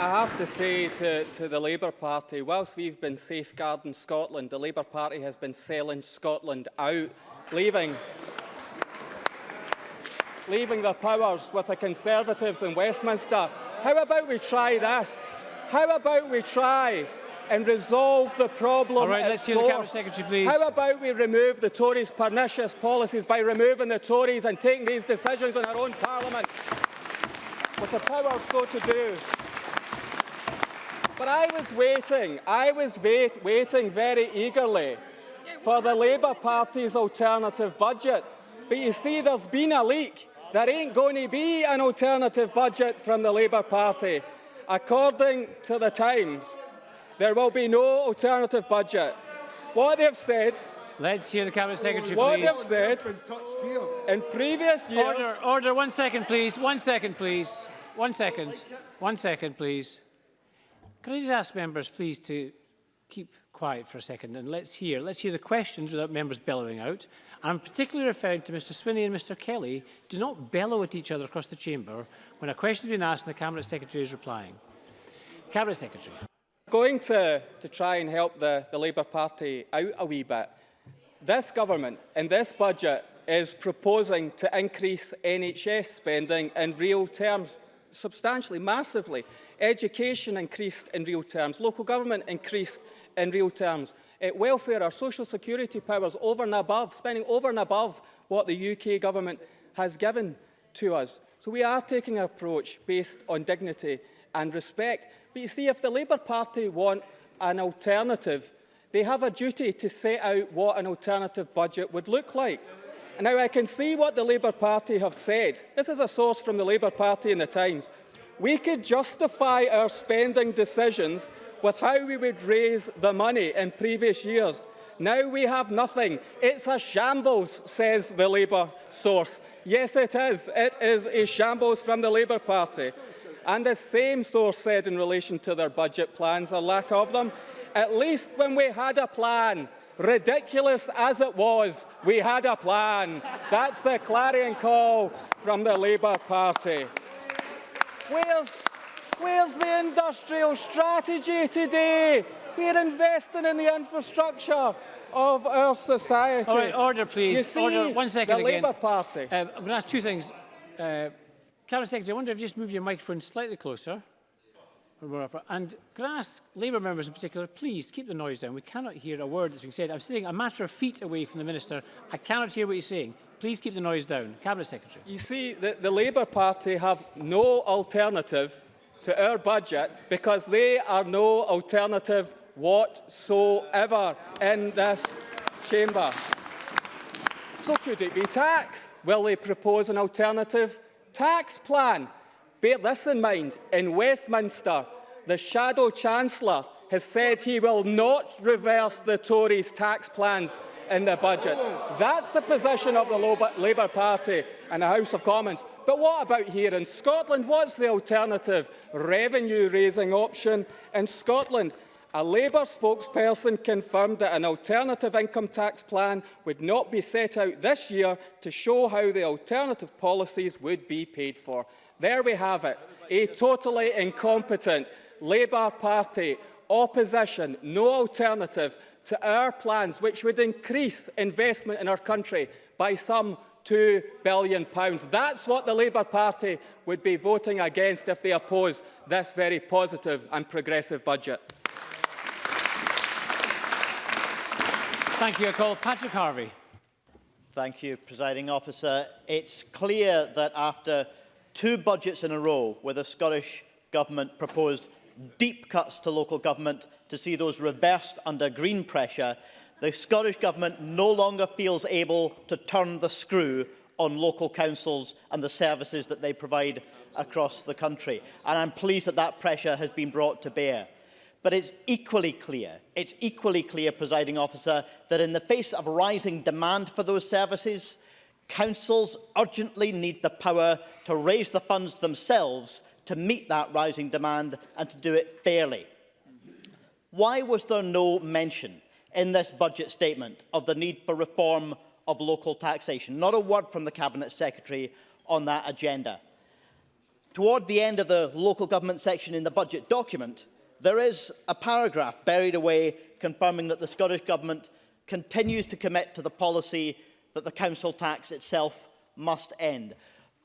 I have to say to, to the Labour Party, whilst we've been safeguarding Scotland, the Labour Party has been selling Scotland out, leaving, leaving the powers with the Conservatives in Westminster. How about we try this? How about we try and resolve the problem All right, let's hear the source? Cabinet Secretary, please. How about we remove the Tories' pernicious policies by removing the Tories and taking these decisions in our own Parliament? With the power so to do. But I was waiting, I was wait, waiting very eagerly for the Labour Party's alternative budget. But you see, there's been a leak. There ain't going to be an alternative budget from the Labour Party. According to the Times, there will be no alternative budget. What they've said, Let's hear the Cabinet Secretary, what they've said in previous years, Order, order, one second, please. One second, please. One second. One second, please. Can I just ask members, please, to keep quiet for a second and let's hear, let's hear the questions without members bellowing out. I'm particularly referring to Mr Swinney and Mr Kelly. Do not bellow at each other across the chamber when a question has been asked and the Cabinet Secretary is replying. Cabinet Secretary. going to, to try and help the, the Labour Party out a wee bit. This government, in this budget, is proposing to increase NHS spending in real terms substantially, massively. Education increased in real terms. Local government increased in real terms. Uh, welfare, our social security powers over and above, spending over and above what the UK government has given to us. So we are taking an approach based on dignity and respect. But you see, if the Labour Party want an alternative, they have a duty to set out what an alternative budget would look like. Now I can see what the Labour Party have said. This is a source from the Labour Party in the Times. We could justify our spending decisions with how we would raise the money in previous years. Now we have nothing. It's a shambles, says the Labour source. Yes, it is. It is a shambles from the Labour Party. And the same source said in relation to their budget plans, a lack of them, at least when we had a plan, ridiculous as it was, we had a plan. That's the clarion call from the Labour Party. Where's, where's the industrial strategy today? We're investing in the infrastructure of our society. All right, order, please. You see, order. One second the again. Labour Party. Uh, I'm going to ask two things. Uh, Cabinet Secretary, I wonder if you just move your microphone slightly closer. And can I ask Labour members in particular, please keep the noise down. We cannot hear a word that's being said. I'm sitting a matter of feet away from the Minister. I cannot hear what he's saying. Please keep the noise down. Cabinet Secretary. You see, the, the Labour Party have no alternative to our budget because they are no alternative whatsoever in this chamber. So could it be tax? Will they propose an alternative tax plan? Bear this in mind, in Westminster, the Shadow Chancellor has said he will not reverse the Tories' tax plans in the budget. That's the position of the Labour Party and the House of Commons. But what about here in Scotland? What's the alternative revenue-raising option in Scotland? A Labour spokesperson confirmed that an alternative income tax plan would not be set out this year to show how the alternative policies would be paid for. There we have it, a totally incompetent Labour Party opposition, no alternative to our plans, which would increase investment in our country by some £2 billion. That's what the Labour Party would be voting against if they oppose this very positive and progressive budget. Thank you. I call Patrick Harvie. Thank you, Presiding Officer. It's clear that after two budgets in a row where the Scottish Government proposed deep cuts to local government to see those reversed under Green pressure, the Scottish Government no longer feels able to turn the screw on local councils and the services that they provide across the country. And I'm pleased that that pressure has been brought to bear. But it's equally clear, it's equally clear, presiding officer, that in the face of rising demand for those services, councils urgently need the power to raise the funds themselves to meet that rising demand and to do it fairly. Why was there no mention in this budget statement of the need for reform of local taxation? Not a word from the Cabinet Secretary on that agenda. Toward the end of the local government section in the budget document, there is a paragraph buried away confirming that the Scottish Government continues to commit to the policy that the council tax itself must end.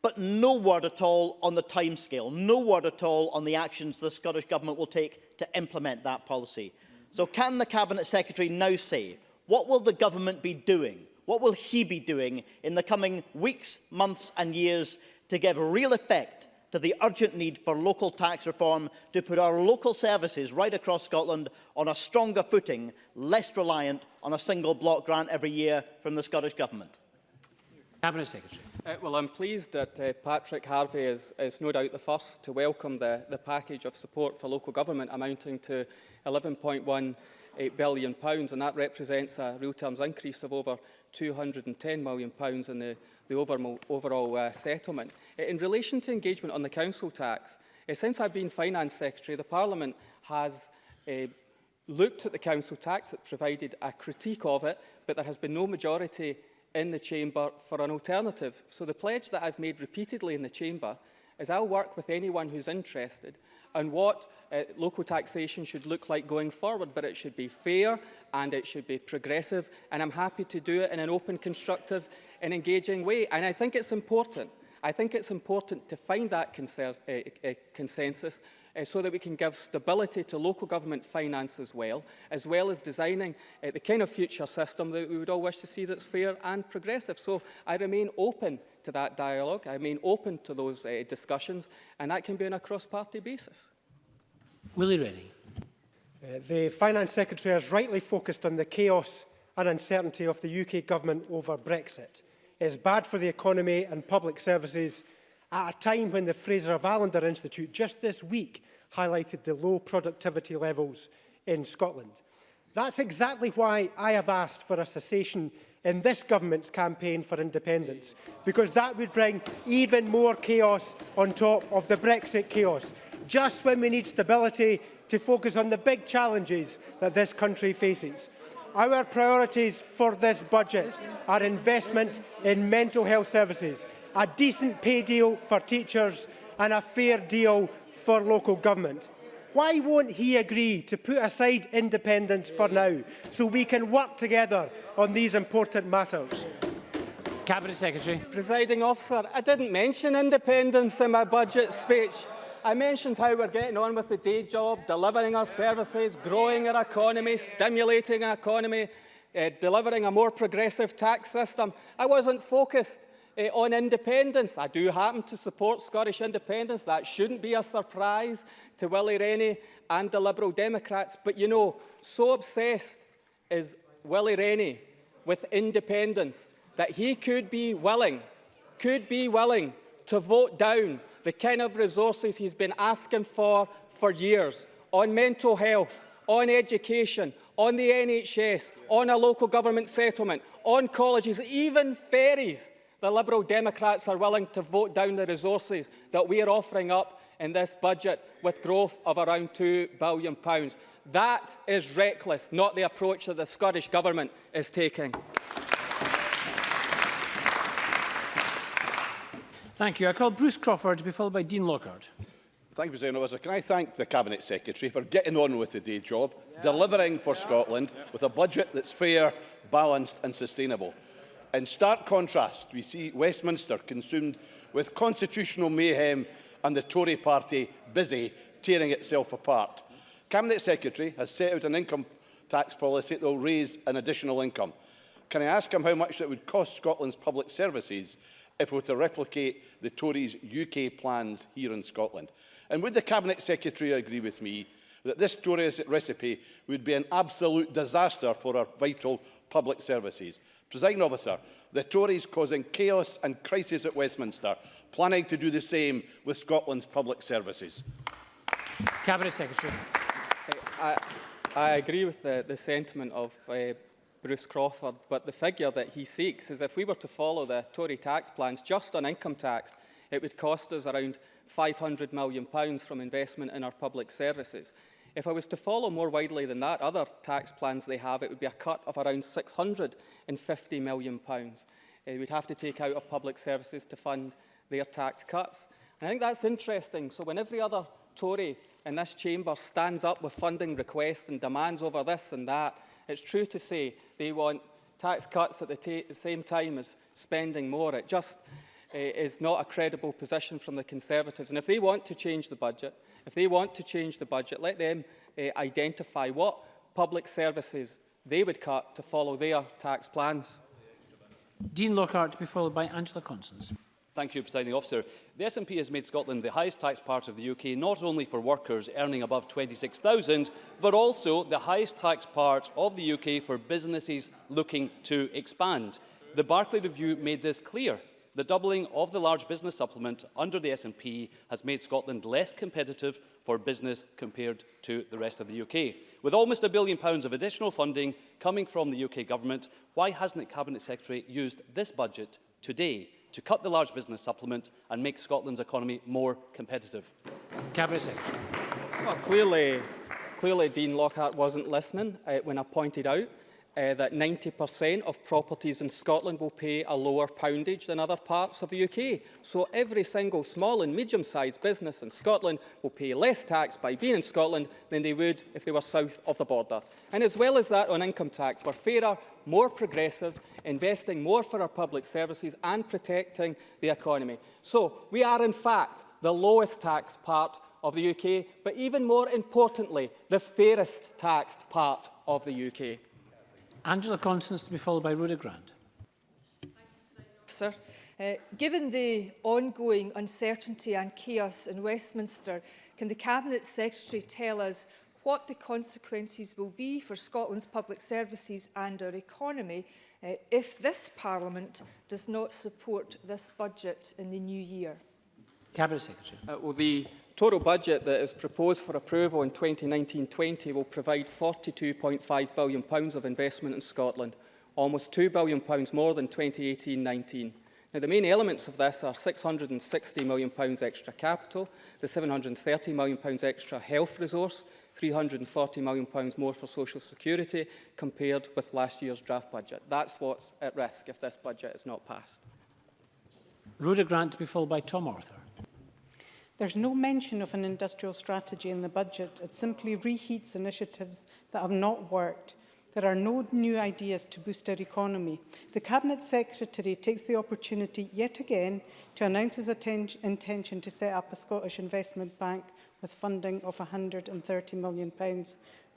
But no word at all on the timescale, no word at all on the actions the Scottish Government will take to implement that policy. So can the Cabinet Secretary now say, what will the Government be doing? What will he be doing in the coming weeks, months and years to give real effect to the urgent need for local tax reform to put our local services right across Scotland on a stronger footing, less reliant on a single block grant every year from the Scottish Government? Cabinet Secretary. Uh, well, I'm pleased that uh, Patrick Harvie is, is no doubt the first to welcome the, the package of support for local government amounting to 11.1 billion pounds, and that represents a real terms increase of over 210 million pounds in the the overall, overall uh, settlement. In relation to engagement on the council tax, uh, since I've been Finance Secretary, the Parliament has uh, looked at the council tax, it provided a critique of it, but there has been no majority in the Chamber for an alternative. So the pledge that I've made repeatedly in the Chamber is I'll work with anyone who's interested on what uh, local taxation should look like going forward, but it should be fair and it should be progressive, and I'm happy to do it in an open, constructive and engaging way. And I think it's important. I think it's important to find that uh, uh, consensus uh, so that we can give stability to local government finance as well, as well as designing uh, the kind of future system that we would all wish to see that's fair and progressive. So I remain open to that dialogue. I mean, open to those uh, discussions, and that can be on a cross-party basis. Willie Rennie. Uh, the Finance Secretary has rightly focused on the chaos and uncertainty of the UK Government over Brexit. It is bad for the economy and public services at a time when the Fraser of Allender Institute just this week highlighted the low productivity levels in Scotland. That's exactly why I have asked for a cessation in this government's campaign for independence, because that would bring even more chaos on top of the Brexit chaos, just when we need stability to focus on the big challenges that this country faces. Our priorities for this budget are investment in mental health services, a decent pay deal for teachers and a fair deal for local government. Why won't he agree to put aside independence for now so we can work together on these important matters? Cabinet Secretary. Presiding officer, I didn't mention independence in my budget speech. I mentioned how we're getting on with the day job, delivering our services, growing our economy, stimulating our economy, uh, delivering a more progressive tax system. I wasn't focused uh, on independence. I do happen to support Scottish independence. That shouldn't be a surprise to Willie Rennie and the Liberal Democrats. But you know, so obsessed is Willie Rennie with independence that he could be willing, could be willing to vote down the kind of resources he's been asking for for years on mental health, on education, on the NHS, on a local government settlement, on colleges, even ferries. The Liberal Democrats are willing to vote down the resources that we are offering up in this budget with growth of around £2 billion. That is reckless, not the approach that the Scottish Government is taking. Thank you. I call Bruce Crawford to be followed by Dean Lockhart. Thank you, President Officer. Can I thank the Cabinet Secretary for getting on with the day job, yeah. delivering for yeah. Scotland yeah. with a budget that's fair, balanced and sustainable. In stark contrast, we see Westminster consumed with constitutional mayhem and the Tory party busy tearing itself apart. Cabinet Secretary has set out an income tax policy that will raise an additional income. Can I ask him how much it would cost Scotland's public services if we were to replicate the Tories' UK plans here in Scotland? And would the Cabinet Secretary agree with me that this Tory recipe would be an absolute disaster for our vital public services? Presiding officer, the Tories causing chaos and crisis at Westminster, planning to do the same with Scotland's public services. Cabinet Secretary. I, I agree with the, the sentiment of uh, Bruce Crawford, but the figure that he seeks is if we were to follow the Tory tax plans just on income tax, it would cost us around £500 million pounds from investment in our public services. If I was to follow more widely than that, other tax plans they have, it would be a cut of around £650 million. Pounds. Uh, we'd have to take out of public services to fund their tax cuts. And I think that's interesting. So when every other Tory in this chamber stands up with funding requests and demands over this and that, it's true to say they want tax cuts at the, the same time as spending more. It just is not a credible position from the Conservatives. And if they want to change the budget, if they want to change the budget, let them uh, identify what public services they would cut to follow their tax plans. Dean Lockhart to be followed by Angela Constance. Thank you, Presiding Officer. The SNP has made Scotland the highest tax part of the UK, not only for workers earning above 26,000, but also the highest tax part of the UK for businesses looking to expand. The Barclay Review made this clear. The doubling of the large business supplement under the SNP has made Scotland less competitive for business compared to the rest of the UK. With almost a billion pounds of additional funding coming from the UK Government, why hasn't the Cabinet Secretary used this budget today to cut the large business supplement and make Scotland's economy more competitive? Cabinet Secretary. Well, clearly, clearly Dean Lockhart wasn't listening uh, when I pointed out uh, that 90% of properties in Scotland will pay a lower poundage than other parts of the UK. So every single small and medium-sized business in Scotland will pay less tax by being in Scotland than they would if they were south of the border. And as well as that on income tax, we're fairer, more progressive, investing more for our public services and protecting the economy. So we are in fact the lowest tax part of the UK, but even more importantly, the fairest taxed part of the UK. Angela Constance to be followed by Rhoda Grant. Sir. Uh, given the ongoing uncertainty and chaos in Westminster, can the Cabinet Secretary tell us what the consequences will be for Scotland's public services and our economy uh, if this Parliament does not support this budget in the new year? Cabinet Secretary. Uh, well, the total budget that is proposed for approval in 2019-20 will provide £42.5 billion of investment in Scotland, almost £2 billion more than 2018-19. Now, the main elements of this are £660 million extra capital, the £730 million extra health resource, £340 million more for social security compared with last year's draft budget. That's what's at risk if this budget is not passed. Rhoda Grant to be followed by Tom Arthur. There's no mention of an industrial strategy in the budget. It simply reheats initiatives that have not worked. There are no new ideas to boost our economy. The Cabinet Secretary takes the opportunity yet again to announce his intention to set up a Scottish Investment Bank with funding of £130 million,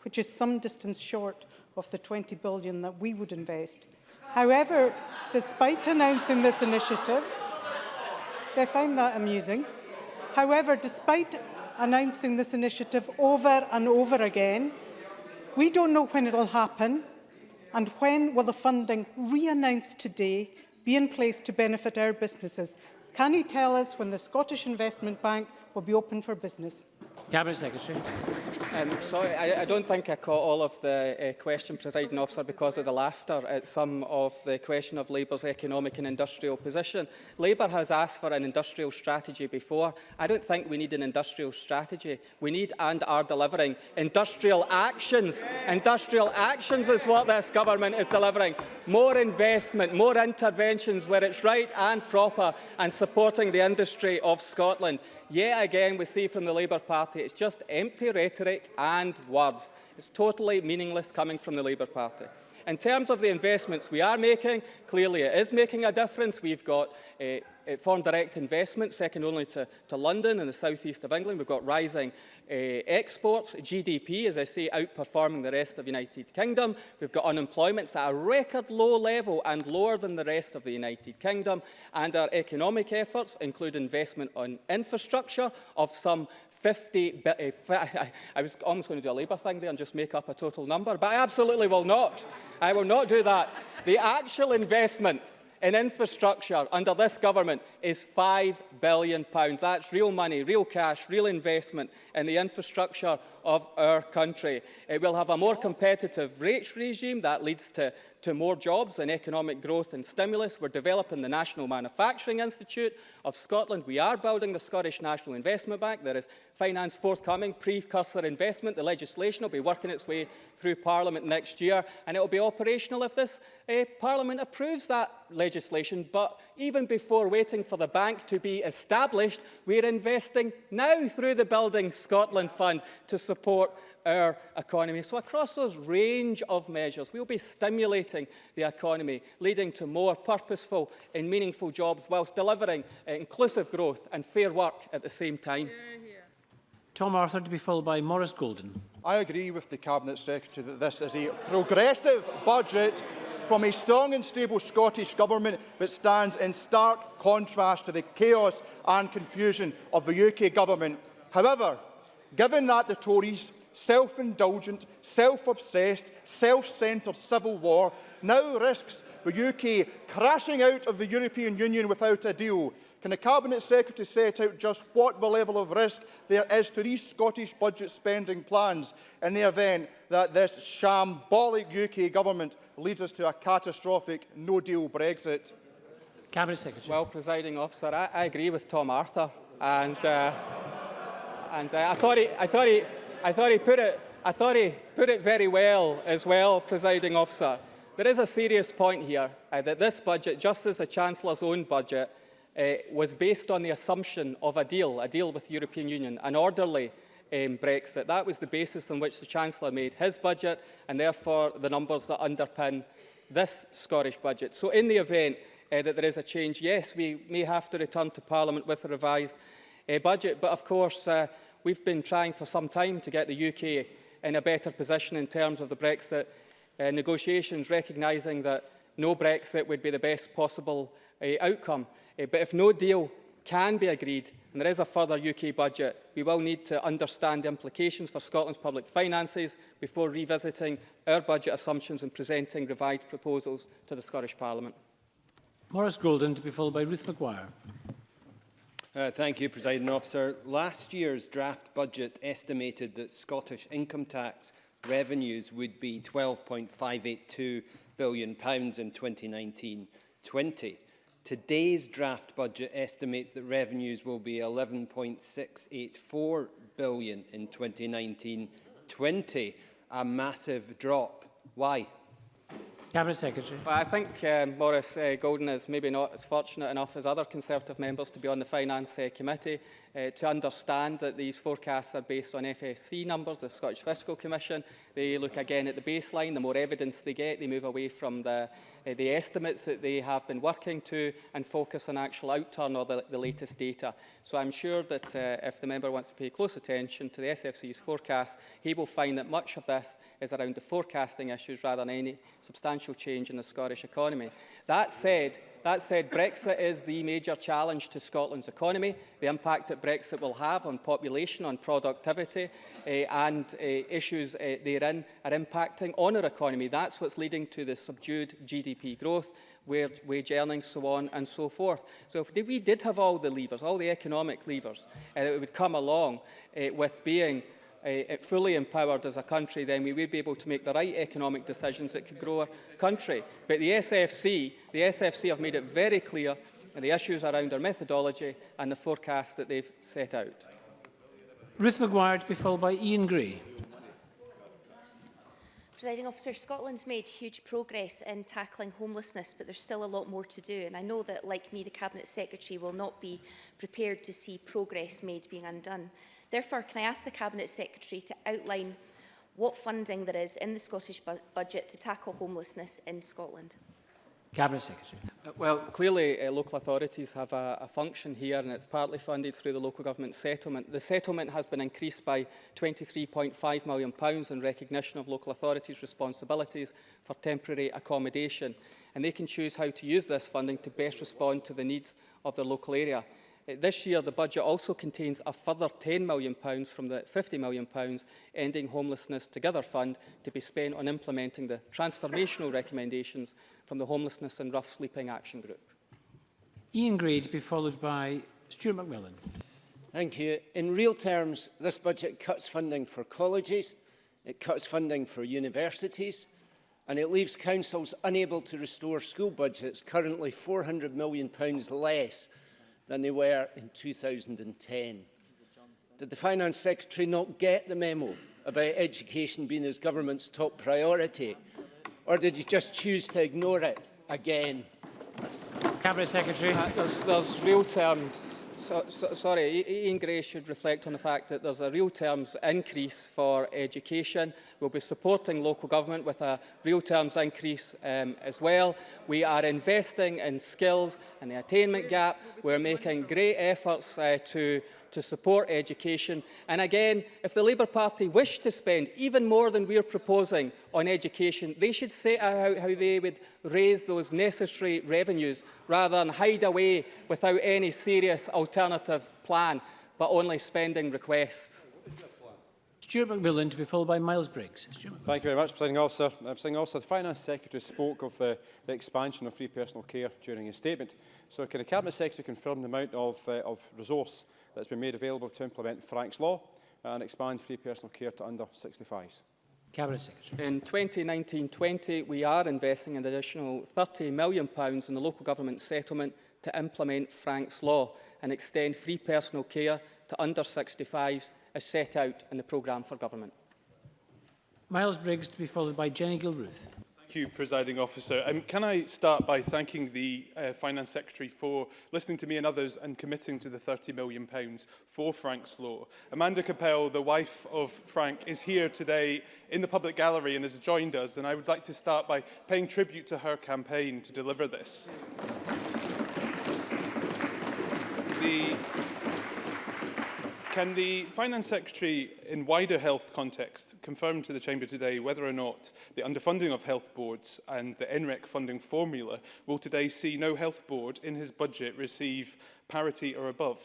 which is some distance short of the £20 billion that we would invest. However, despite announcing this initiative, they find that amusing. However, despite announcing this initiative over and over again, we don't know when it'll happen and when will the funding re-announced today be in place to benefit our businesses. Can he tell us when the Scottish Investment Bank will be open for business? Cabinet Secretary. Um, sorry, I, I don't think I caught all of the uh, question, presiding officer, because of the laughter at some of the question of Labour's economic and industrial position. Labour has asked for an industrial strategy before. I don't think we need an industrial strategy. We need and are delivering industrial actions. Industrial actions is what this government is delivering. More investment, more interventions where it's right and proper and supporting the industry of Scotland. Yet again, we see from the Labour Party, it's just empty rhetoric and words. It's totally meaningless coming from the Labour Party. In terms of the investments we are making, clearly it is making a difference. We've got uh, foreign direct investment, second only to, to London and the southeast of England. We've got rising uh, exports, GDP, as I say, outperforming the rest of the United Kingdom. We've got unemployment at a record low level and lower than the rest of the United Kingdom. And our economic efforts include investment on infrastructure of some 50, uh, I was almost going to do a Labour thing there and just make up a total number, but I absolutely will not. I will not do that. The actual investment in infrastructure under this government is £5 billion. That's real money, real cash, real investment in the infrastructure of our country. It will have a more competitive rates regime that leads to to more jobs and economic growth and stimulus. We're developing the National Manufacturing Institute of Scotland. We are building the Scottish National Investment Bank. There is finance forthcoming, precursor investment. The legislation will be working its way through Parliament next year and it will be operational if this uh, Parliament approves that legislation. But even before waiting for the bank to be established, we're investing now through the Building Scotland Fund to support our economy. So across those range of measures, we'll be stimulating the economy, leading to more purposeful and meaningful jobs whilst delivering uh, inclusive growth and fair work at the same time. Tom Arthur to be followed by Maurice Golden. I agree with the Cabinet Secretary that this is a progressive budget from a strong and stable Scottish Government that stands in stark contrast to the chaos and confusion of the UK Government. However, given that the Tories self-indulgent, self-obsessed, self-centred civil war now risks the UK crashing out of the European Union without a deal. Can the Cabinet Secretary set out just what the level of risk there is to these Scottish budget spending plans in the event that this shambolic UK government leads us to a catastrophic no-deal Brexit? Cabinet Secretary. Well, presiding officer, I, I agree with Tom Arthur, and uh, and uh, I thought he, I thought he, I thought he put it, I thought he put it very well as well, presiding officer. There is a serious point here uh, that this budget, just as the Chancellor's own budget, uh, was based on the assumption of a deal, a deal with the European Union, an orderly um, Brexit. That was the basis on which the Chancellor made his budget and therefore the numbers that underpin this Scottish budget. So in the event uh, that there is a change, yes, we may have to return to Parliament with a revised uh, budget, but of course uh, We've been trying for some time to get the UK in a better position in terms of the Brexit uh, negotiations, recognising that no Brexit would be the best possible uh, outcome. Uh, but if no deal can be agreed and there is a further UK budget, we will need to understand the implications for Scotland's public finances before revisiting our budget assumptions and presenting revised proposals to the Scottish Parliament. Maurice Golden to be followed by Ruth Maguire. Uh, thank you, President Officer. Last year's draft budget estimated that Scottish income tax revenues would be £12.582 billion pounds in 2019-20. Today's draft budget estimates that revenues will be £11.684 billion in 2019-20, a massive drop. Why? Cabinet Secretary. Well, I think um, Maurice uh, Golden is maybe not as fortunate enough as other Conservative members to be on the Finance uh, Committee uh, to understand that these forecasts are based on FSC numbers, the Scottish Fiscal Commission. They look again at the baseline. The more evidence they get, they move away from the, uh, the estimates that they have been working to and focus on actual outturn or the, the latest data. So I'm sure that uh, if the member wants to pay close attention to the SFC's forecast, he will find that much of this is around the forecasting issues rather than any substantial change in the Scottish economy. That said, that said, Brexit is the major challenge to Scotland's economy. The impact that Brexit will have on population, on productivity uh, and uh, issues uh, therein are impacting on our economy. That's what's leading to the subdued GDP growth wage, wage earnings, so on and so forth. So if we did have all the levers, all the economic levers uh, that would come along uh, with being uh, fully empowered as a country, then we would be able to make the right economic decisions that could grow our country. But the SFC, the SFC have made it very clear and the issues around our methodology and the forecast that they've set out. Ruth McGuire to be followed by Ian Gray. Presiding officer, Scotland's made huge progress in tackling homelessness, but there's still a lot more to do. And I know that, like me, the Cabinet Secretary will not be prepared to see progress made being undone. Therefore, can I ask the Cabinet Secretary to outline what funding there is in the Scottish bu budget to tackle homelessness in Scotland? Cabinet Secretary. Uh, well, clearly uh, local authorities have a, a function here and it's partly funded through the local government settlement. The settlement has been increased by £23.5 million pounds in recognition of local authorities' responsibilities for temporary accommodation and they can choose how to use this funding to best respond to the needs of their local area. Uh, this year, the budget also contains a further £10 million from the £50 million Ending Homelessness Together Fund to be spent on implementing the transformational recommendations from the Homelessness and Rough Sleeping Action Group. Ian Gray to be followed by Stuart McMillan. Thank you. In real terms, this budget cuts funding for colleges, it cuts funding for universities, and it leaves councils unable to restore school budgets currently £400 million less than they were in 2010. Did the Finance Secretary not get the memo about education being his government's top priority or did you just choose to ignore it again? Cabinet Secretary. Uh, there's, there's real terms. So, so, sorry, Ian Gray should reflect on the fact that there's a real terms increase for education. We'll be supporting local government with a real terms increase um, as well. We are investing in skills and the attainment gap. We're making great efforts uh, to to support education. And again, if the Labour Party wish to spend even more than we're proposing on education, they should set out how they would raise those necessary revenues rather than hide away without any serious alternative plan, but only spending requests. Stuart McMillan to be followed by Miles Briggs. Thank you very much, Presiding Officer. Uh, Presiding Officer, the Finance Secretary spoke of the, the expansion of free personal care during his statement. So can the Cabinet Secretary confirm the amount of, uh, of resource that's been made available to implement Frank's Law and expand free personal care to under 65s. Cabinet Secretary. In 2019-20, we are investing an additional £30 million in the local government settlement to implement Frank's Law and extend free personal care to under 65s as set out in the programme for government. Miles Briggs to be followed by Jenny Gilruth. Thank you, Presiding Officer. Um, can I start by thanking the uh, Finance Secretary for listening to me and others and committing to the £30 million for Frank's Law. Amanda Kopel, the wife of Frank, is here today in the public gallery and has joined us, and I would like to start by paying tribute to her campaign to deliver this. The Can the Finance Secretary, in wider health context, confirm to the Chamber today whether or not the underfunding of health boards and the NRAC funding formula will today see no health board in his budget receive parity or above?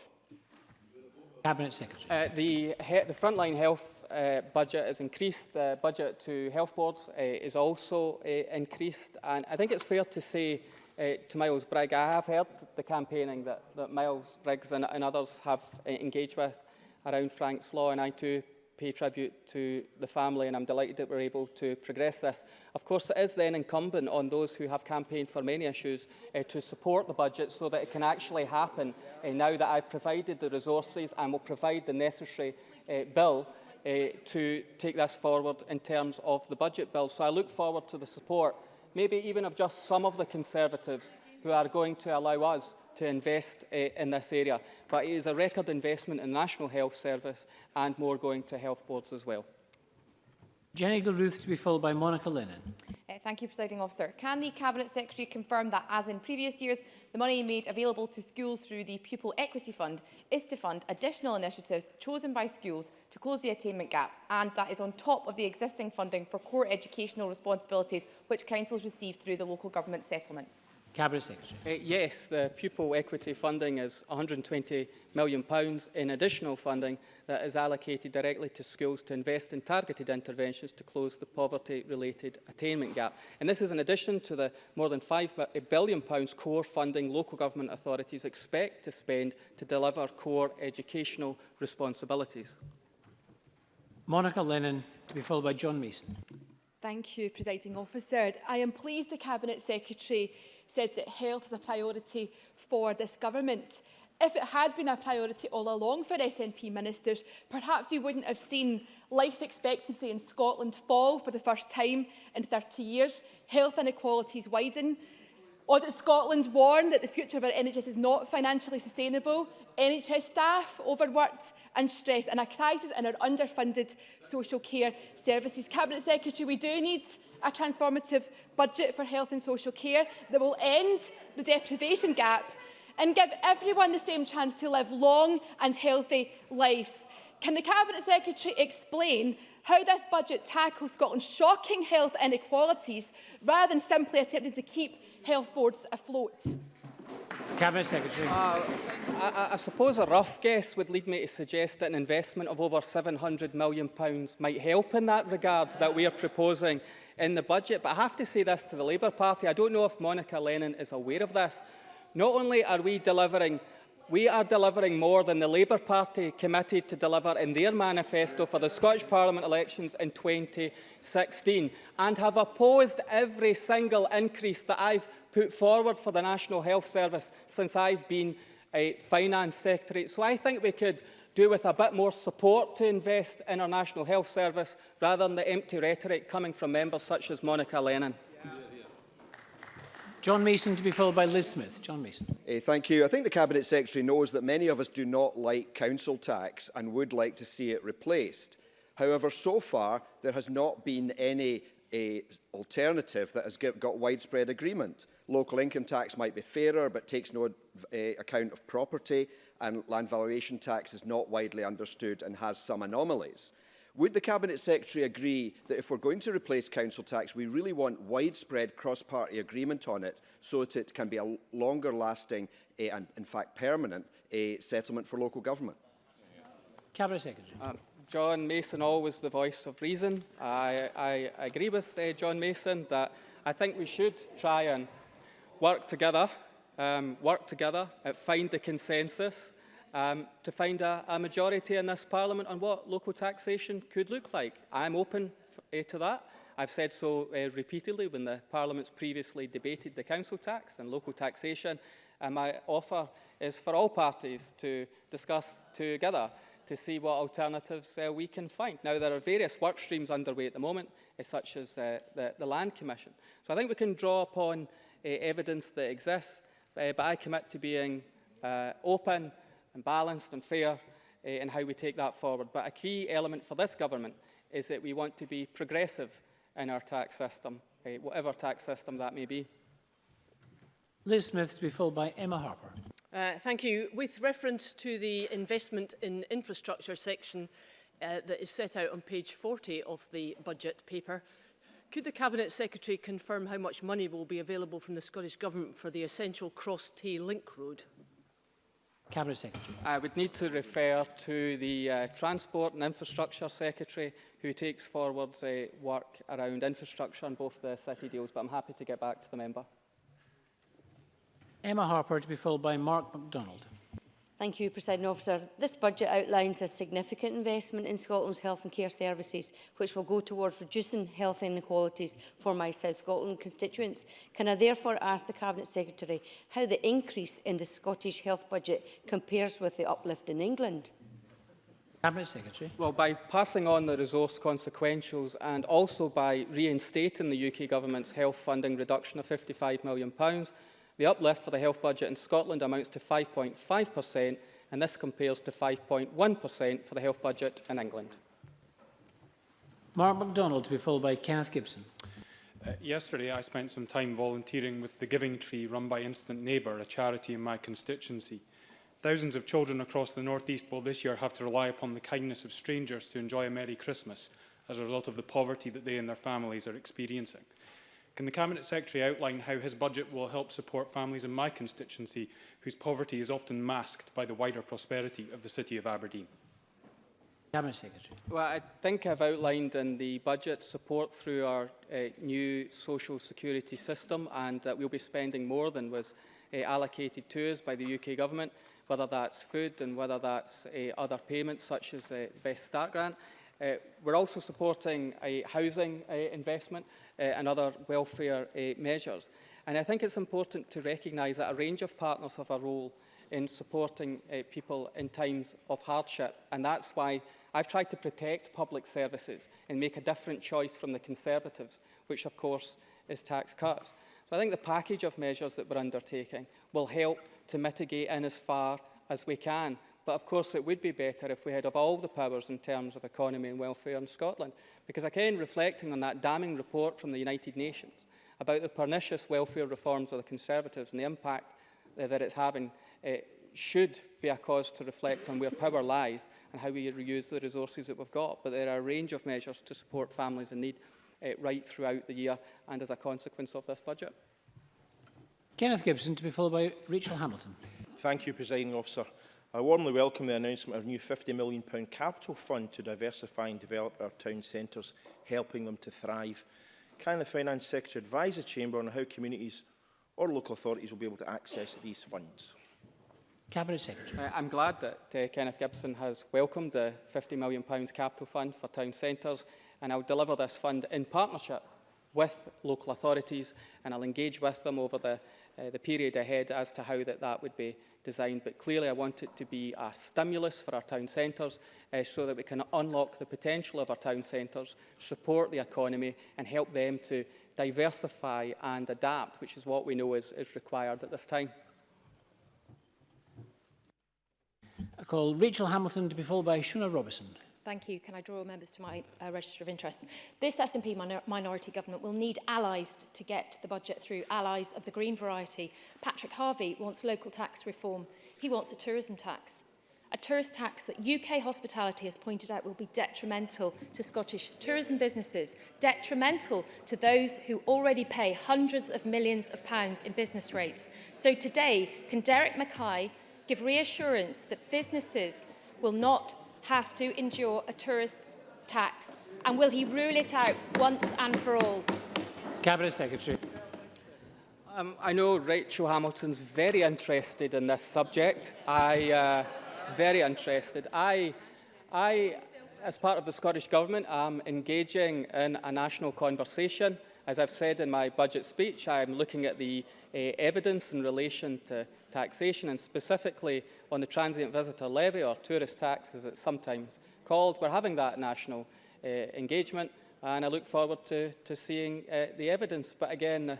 Cabinet Secretary. Uh, the, he the frontline health uh, budget is increased. The budget to health boards uh, is also uh, increased. And I think it's fair to say uh, to Miles Briggs. I have heard the campaigning that, that Miles Briggs and, and others have uh, engaged with around Frank's Law, and I too pay tribute to the family, and I'm delighted that we're able to progress this. Of course, it is then incumbent on those who have campaigned for many issues uh, to support the budget so that it can actually happen uh, now that I've provided the resources and will provide the necessary uh, bill uh, to take this forward in terms of the budget bill. So I look forward to the support, maybe even of just some of the Conservatives who are going to allow us to invest uh, in this area. But it is a record investment in the National Health Service and more going to health boards as well. Jenny Gilruth to be followed by Monica Lennon. Uh, thank you, Presiding Officer. Can the Cabinet Secretary confirm that, as in previous years, the money made available to schools through the Pupil Equity Fund is to fund additional initiatives chosen by schools to close the attainment gap, and that is on top of the existing funding for core educational responsibilities which councils receive through the local government settlement? Cabinet Secretary. Uh, yes, the pupil equity funding is £120 million pounds in additional funding that is allocated directly to schools to invest in targeted interventions to close the poverty-related attainment gap. And this is in addition to the more than £5 billion pounds core funding local government authorities expect to spend to deliver core educational responsibilities. Monica Lennon to be followed by John Mason. Thank you, Presiding Officer. I am pleased the Cabinet Secretary said that health is a priority for this government. If it had been a priority all along for SNP ministers, perhaps we wouldn't have seen life expectancy in Scotland fall for the first time in 30 years, health inequalities widen, Audit Scotland warned that the future of our NHS is not financially sustainable. NHS staff overworked and stressed and a crisis in our underfunded social care services. Cabinet Secretary, we do need a transformative budget for health and social care that will end the deprivation gap and give everyone the same chance to live long and healthy lives. Can the Cabinet Secretary explain how this budget tackles Scotland's shocking health inequalities rather than simply attempting to keep health boards afloat? Cabinet Secretary. Uh, I, I suppose a rough guess would lead me to suggest that an investment of over £700 million might help in that regard that we are proposing in the budget. But I have to say this to the Labour Party. I don't know if Monica Lennon is aware of this. Not only are we delivering we are delivering more than the Labour Party committed to deliver in their manifesto for the Scottish Parliament elections in 2016 and have opposed every single increase that I've put forward for the National Health Service since I've been a Finance Secretary. So I think we could do with a bit more support to invest in our National Health Service rather than the empty rhetoric coming from members such as Monica Lennon. John Mason to be followed by Liz Smith. John Mason. Hey, thank you. I think the Cabinet Secretary knows that many of us do not like council tax and would like to see it replaced. However, so far there has not been any a alternative that has get, got widespread agreement. Local income tax might be fairer but takes no uh, account of property and land valuation tax is not widely understood and has some anomalies. Would the Cabinet Secretary agree that if we're going to replace council tax, we really want widespread cross-party agreement on it so that it can be a longer lasting uh, and, in fact, permanent uh, settlement for local government? Cabinet Secretary. Uh, John Mason always the voice of reason. I, I agree with uh, John Mason that I think we should try and work together, um, work together, uh, find the consensus, um, to find a, a majority in this Parliament on what local taxation could look like. I'm open uh, to that. I've said so uh, repeatedly when the Parliament's previously debated the council tax and local taxation. And my offer is for all parties to discuss together to see what alternatives uh, we can find. Now, there are various work streams underway at the moment, uh, such as uh, the, the Land Commission. So I think we can draw upon uh, evidence that exists, uh, but I commit to being uh, open and balanced and fair uh, in how we take that forward. But a key element for this government is that we want to be progressive in our tax system, uh, whatever tax system that may be. Liz Smith to be followed by Emma Harper. Uh, thank you. With reference to the investment in infrastructure section uh, that is set out on page 40 of the budget paper, could the Cabinet Secretary confirm how much money will be available from the Scottish Government for the essential Cross-Tay Link Road? Cabinet Secretary. I would need to refer to the uh, Transport and Infrastructure Secretary who takes forward uh, work around infrastructure and both the city deals, but I'm happy to get back to the member. Emma Harper to be followed by Mark MacDonald. Thank you, President Officer. This budget outlines a significant investment in Scotland's health and care services, which will go towards reducing health inequalities for my South Scotland constituents. Can I therefore ask the Cabinet Secretary how the increase in the Scottish health budget compares with the uplift in England? Cabinet Secretary. Well, by passing on the resource consequentials and also by reinstating the UK Government's health funding reduction of £55 million, the uplift for the health budget in Scotland amounts to 5.5%, and this compares to 5.1% for the health budget in England. Mark McDonald to be followed by Kenneth Gibson. Uh, yesterday, I spent some time volunteering with the Giving Tree run by Instant Neighbour, a charity in my constituency. Thousands of children across the North East will this year have to rely upon the kindness of strangers to enjoy a Merry Christmas as a result of the poverty that they and their families are experiencing. Can the Cabinet Secretary outline how his budget will help support families in my constituency whose poverty is often masked by the wider prosperity of the City of Aberdeen? Cabinet Secretary. Well, I think I've outlined in the budget support through our uh, new social security system and that we'll be spending more than was uh, allocated to us by the UK Government, whether that's food and whether that's uh, other payments such as the Best Start Grant. Uh, we're also supporting a housing uh, investment uh, and other welfare uh, measures. And I think it's important to recognise that a range of partners have a role in supporting uh, people in times of hardship. And that's why I've tried to protect public services and make a different choice from the Conservatives, which of course is tax cuts. So I think the package of measures that we're undertaking will help to mitigate in as far as we can. But of course it would be better if we had of all the powers in terms of economy and welfare in Scotland. Because again, reflecting on that damning report from the United Nations about the pernicious welfare reforms of the Conservatives and the impact uh, that it's having uh, should be a cause to reflect on where power lies and how we reuse the resources that we've got. But there are a range of measures to support families in need uh, right throughout the year and as a consequence of this budget. Kenneth Gibson to be followed by Rachel Hamilton. Thank you, Presiding Officer. I warmly welcome the announcement of a new £50 million capital fund to diversify and develop our town centres, helping them to thrive. Can the Finance Secretary advise the Chamber on how communities or local authorities will be able to access these funds? Cabinet Secretary. Uh, I'm glad that uh, Kenneth Gibson has welcomed the £50 million capital fund for town centres and I'll deliver this fund in partnership with local authorities and I'll engage with them over the uh, the period ahead as to how that, that would be designed. But clearly I want it to be a stimulus for our town centres uh, so that we can unlock the potential of our town centres, support the economy and help them to diversify and adapt, which is what we know is, is required at this time. I call Rachel Hamilton to be followed by Shuna Robertson. Thank you. Can I draw members to my uh, register of interests? This SNP minor minority government will need allies to get the budget through, allies of the green variety. Patrick Harvey wants local tax reform. He wants a tourism tax. A tourist tax that UK hospitality has pointed out will be detrimental to Scottish tourism businesses, detrimental to those who already pay hundreds of millions of pounds in business rates. So today, can Derek Mackay give reassurance that businesses will not have to endure a tourist tax? And will he rule it out once and for all? Cabinet Secretary. Um, I know Rachel Hamilton's very interested in this subject. I uh, very interested. I, I, as part of the Scottish Government, am engaging in a national conversation. As I've said in my budget speech, I'm looking at the uh, evidence in relation to taxation and specifically on the transient visitor levy or tourist tax as it's sometimes called. We're having that national uh, engagement and I look forward to, to seeing uh, the evidence. But again, uh,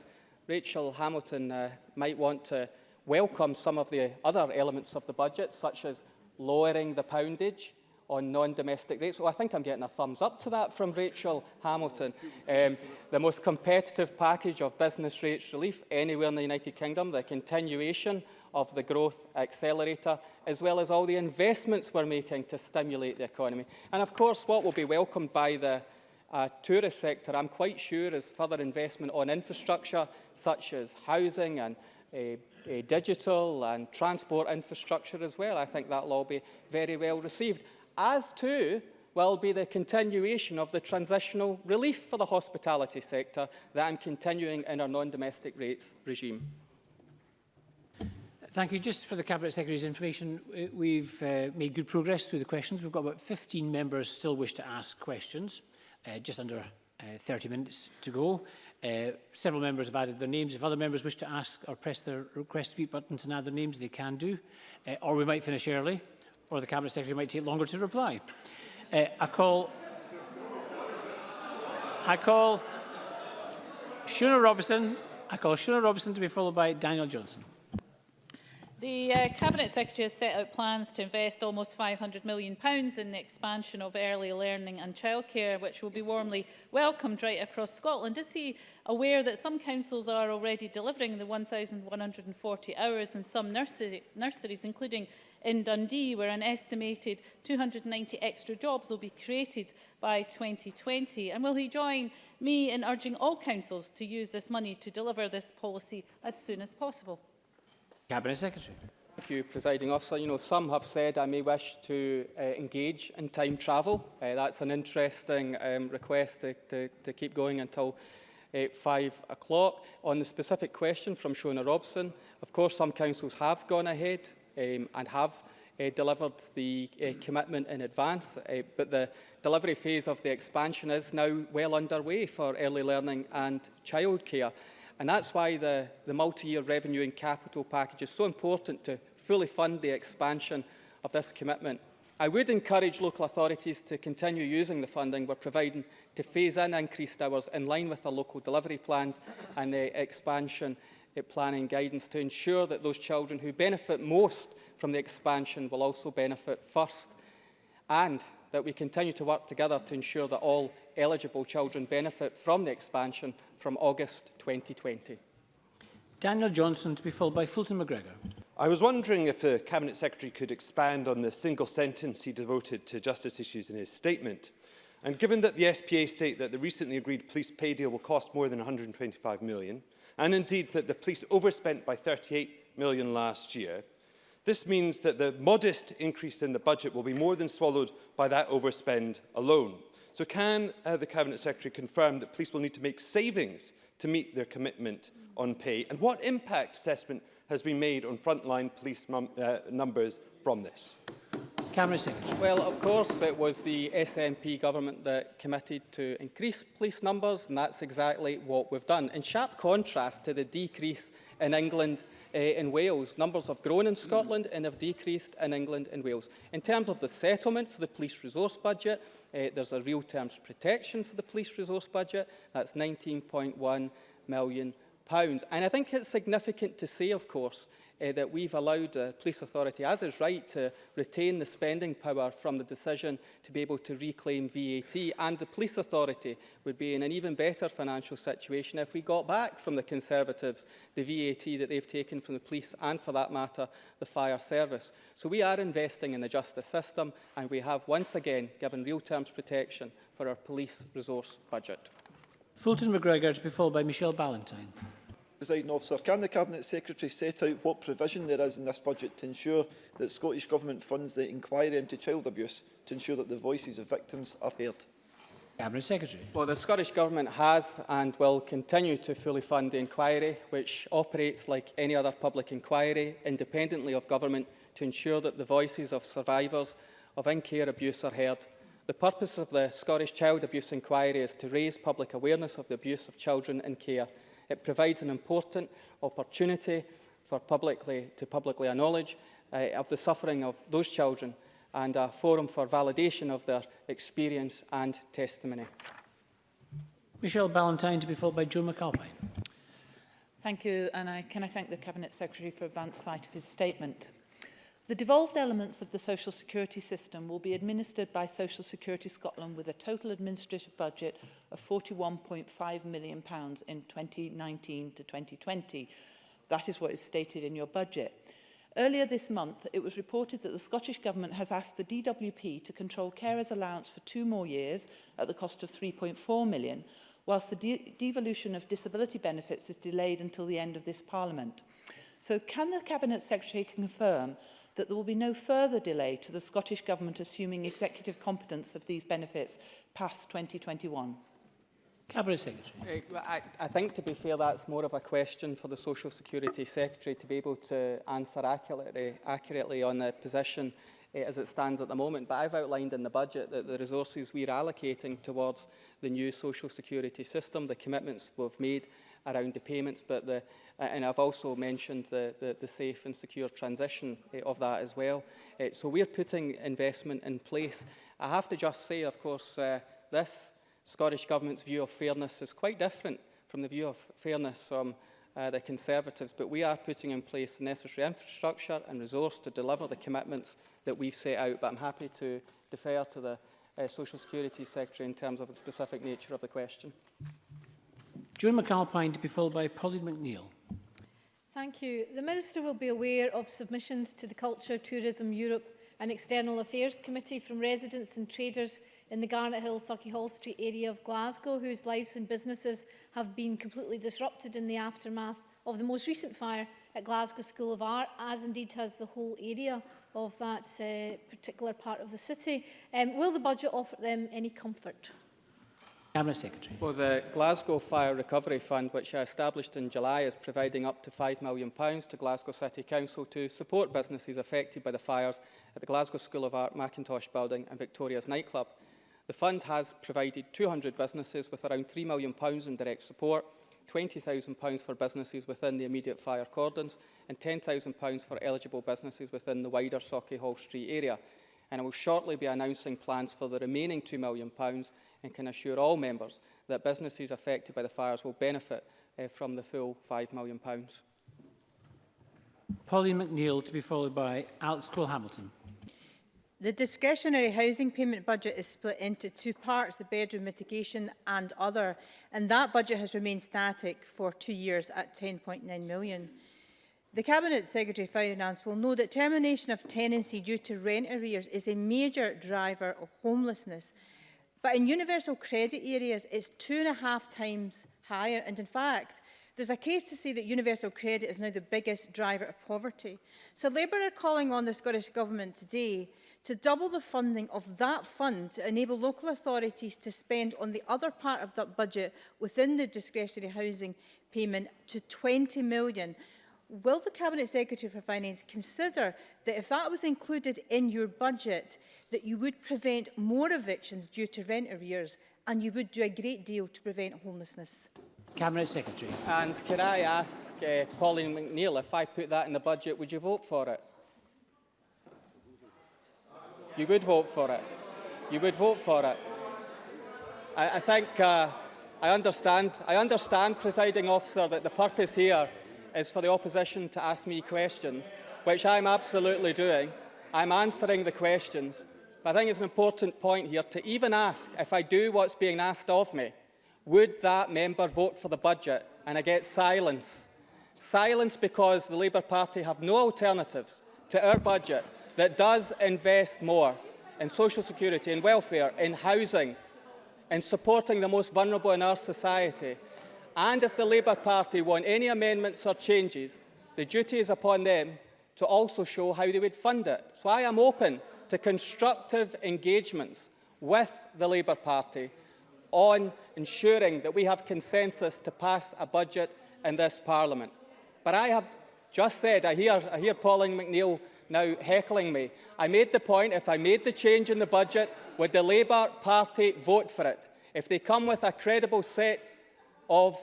Rachel Hamilton uh, might want to welcome some of the other elements of the budget, such as lowering the poundage on non-domestic rates. Oh, I think I'm getting a thumbs up to that from Rachel Hamilton. Um, the most competitive package of business rates relief anywhere in the United Kingdom, the continuation of the growth accelerator, as well as all the investments we're making to stimulate the economy. And of course, what will be welcomed by the uh, tourist sector, I'm quite sure, is further investment on infrastructure, such as housing and uh, uh, digital and transport infrastructure as well. I think that will all be very well received as too will be the continuation of the transitional relief for the hospitality sector that I'm continuing in our non-domestic rates regime. Thank you. Just for the Cabinet Secretary's information, we've uh, made good progress through the questions. We've got about 15 members still wish to ask questions, uh, just under uh, 30 minutes to go. Uh, several members have added their names. If other members wish to ask or press their request to speak buttons and add their names, they can do. Uh, or we might finish early, or the Cabinet Secretary might take longer to reply. Uh, I call... I call Shona Robison. I call Shona Robison to be followed by Daniel Johnson. The uh, Cabinet Secretary has set out plans to invest almost £500 million in the expansion of early learning and childcare, which will be warmly welcomed right across Scotland. Is he aware that some councils are already delivering the 1,140 hours in some nursery, nurseries, including in Dundee, where an estimated 290 extra jobs will be created by 2020? And will he join me in urging all councils to use this money to deliver this policy as soon as possible? Cabinet Secretary. Thank you, Presiding Officer. You know, some have said I may wish to uh, engage in time travel. Uh, that's an interesting um, request to, to, to keep going until uh, 5 o'clock. On the specific question from Shona Robison, of course, some councils have gone ahead um, and have uh, delivered the uh, commitment in advance, uh, but the delivery phase of the expansion is now well underway for early learning and childcare. And that's why the, the multi-year revenue and capital package is so important to fully fund the expansion of this commitment. I would encourage local authorities to continue using the funding we're providing to phase in increased hours in line with the local delivery plans and the expansion uh, planning guidance to ensure that those children who benefit most from the expansion will also benefit first and that we continue to work together to ensure that all eligible children benefit from the expansion from August 2020. Daniel Johnson to be followed by Fulton McGregor. I was wondering if the Cabinet Secretary could expand on the single sentence he devoted to justice issues in his statement. And given that the SPA state that the recently agreed police pay deal will cost more than 125 million, and indeed that the police overspent by 38 million last year, this means that the modest increase in the budget will be more than swallowed by that overspend alone. So can uh, the Cabinet Secretary confirm that police will need to make savings to meet their commitment on pay? And what impact assessment has been made on frontline police num uh, numbers from this? Cameron Secretary. Well, of course, it was the SNP government that committed to increase police numbers, and that's exactly what we've done. In sharp contrast to the decrease in England uh, in Wales. Numbers have grown in Scotland and have decreased in England and Wales. In terms of the settlement for the police resource budget, uh, there's a real terms protection for the police resource budget. That's 19.1 million. pounds. And I think it's significant to say, of course, uh, that we've allowed the police authority, as is right, to retain the spending power from the decision to be able to reclaim VAT. And the police authority would be in an even better financial situation if we got back from the Conservatives the VAT that they've taken from the police and, for that matter, the fire service. So we are investing in the justice system and we have once again given real terms protection for our police resource budget. Fulton McGregor to be followed by Michelle Ballantyne. Presiding officer, can the Cabinet Secretary set out what provision there is in this budget to ensure that Scottish Government funds the inquiry into child abuse to ensure that the voices of victims are heard? Cabinet Secretary. Well, the Scottish Government has and will continue to fully fund the inquiry, which operates like any other public inquiry, independently of government, to ensure that the voices of survivors of in-care abuse are heard. The purpose of the Scottish Child Abuse Inquiry is to raise public awareness of the abuse of children in care It provides an important opportunity for publicly to publicly acknowledge uh, of the suffering of those children and a forum for validation of their experience and testimony. Michelle Ballantyne to be followed by Joe McAlpine. Thank you, and I, can I thank the Cabinet Secretary for advance sight of his statement. The devolved elements of the social security system will be administered by Social Security Scotland with a total administrative budget of £41.5 million pounds in 2019 to 2020. That is what is stated in your budget. Earlier this month, it was reported that the Scottish Government has asked the DWP to control carers' allowance for two more years at the cost of 3.4 million, whilst the de devolution of disability benefits is delayed until the end of this Parliament. So can the Cabinet Secretary confirm that there will be no further delay to the Scottish Government assuming executive competence of these benefits past 2021? Cabinet Secretary. Uh, I, I think, to be fair, that's more of a question for the Social Security Secretary to be able to answer accurately, accurately on the position uh, as it stands at the moment. But I've outlined in the budget that the resources we're allocating towards the new social security system, the commitments we've made around the payments, but the, uh, and I've also mentioned the, the, the safe and secure transition uh, of that as well. Uh, so we're putting investment in place. I have to just say, of course, uh, this Scottish Government's view of fairness is quite different from the view of fairness from uh, the Conservatives, but we are putting in place the necessary infrastructure and resource to deliver the commitments that we've set out. But I'm happy to defer to the uh, Social Security Secretary in terms of the specific nature of the question. Joan McAlpine to be followed by Pauline McNeill. Thank you. The Minister will be aware of submissions to the Culture Tourism Europe and External Affairs Committee from residents and traders in the Garnet Hill, Sucky Hall Street area of Glasgow, whose lives and businesses have been completely disrupted in the aftermath of the most recent fire at Glasgow School of Art, as indeed has the whole area of that uh, particular part of the city. Um, will the budget offer them any comfort? Cabinet Secretary. Well, the Glasgow Fire Recovery Fund, which I established in July, is providing up to £5 million to Glasgow City Council to support businesses affected by the fires at the Glasgow School of Art, Mackintosh Building and Victoria's nightclub. The fund has provided 200 businesses with around £3 million in direct support, £20,000 for businesses within the immediate fire cordons and £10,000 for eligible businesses within the wider Sauchiehall Street area. And I will shortly be announcing plans for the remaining £2 million and can assure all members that businesses affected by the fires will benefit uh, from the full £5 million. Pauline McNeill to be followed by Alex Cole-Hamilton. The discretionary housing payment budget is split into two parts, the bedroom mitigation and other, and that budget has remained static for two years at 10.9 million. The Cabinet Secretary for Finance will know that termination of tenancy due to rent arrears is a major driver of homelessness But in universal credit areas, it's two and a half times higher. And in fact, there's a case to say that universal credit is now the biggest driver of poverty. So Labour are calling on the Scottish Government today to double the funding of that fund to enable local authorities to spend on the other part of that budget within the discretionary housing payment to 20 million will the Cabinet Secretary for Finance consider that if that was included in your budget, that you would prevent more evictions due to rent arrears and you would do a great deal to prevent homelessness? Cabinet Secretary. And can I ask uh, Pauline McNeill, if I put that in the budget, would you vote for it? You would vote for it. You would vote for it. I, I think uh, I understand, I understand, presiding officer, that the purpose here is for the opposition to ask me questions, which I'm absolutely doing. I'm answering the questions. But I think it's an important point here to even ask, if I do what's being asked of me, would that member vote for the budget? And I get silence. Silence because the Labour Party have no alternatives to our budget that does invest more in social security, in welfare, in housing, in supporting the most vulnerable in our society, And if the Labour Party want any amendments or changes, the duty is upon them to also show how they would fund it. So I am open to constructive engagements with the Labour Party on ensuring that we have consensus to pass a budget in this Parliament. But I have just said, I hear, I hear Pauline McNeill now heckling me. I made the point, if I made the change in the budget, would the Labour Party vote for it? If they come with a credible set of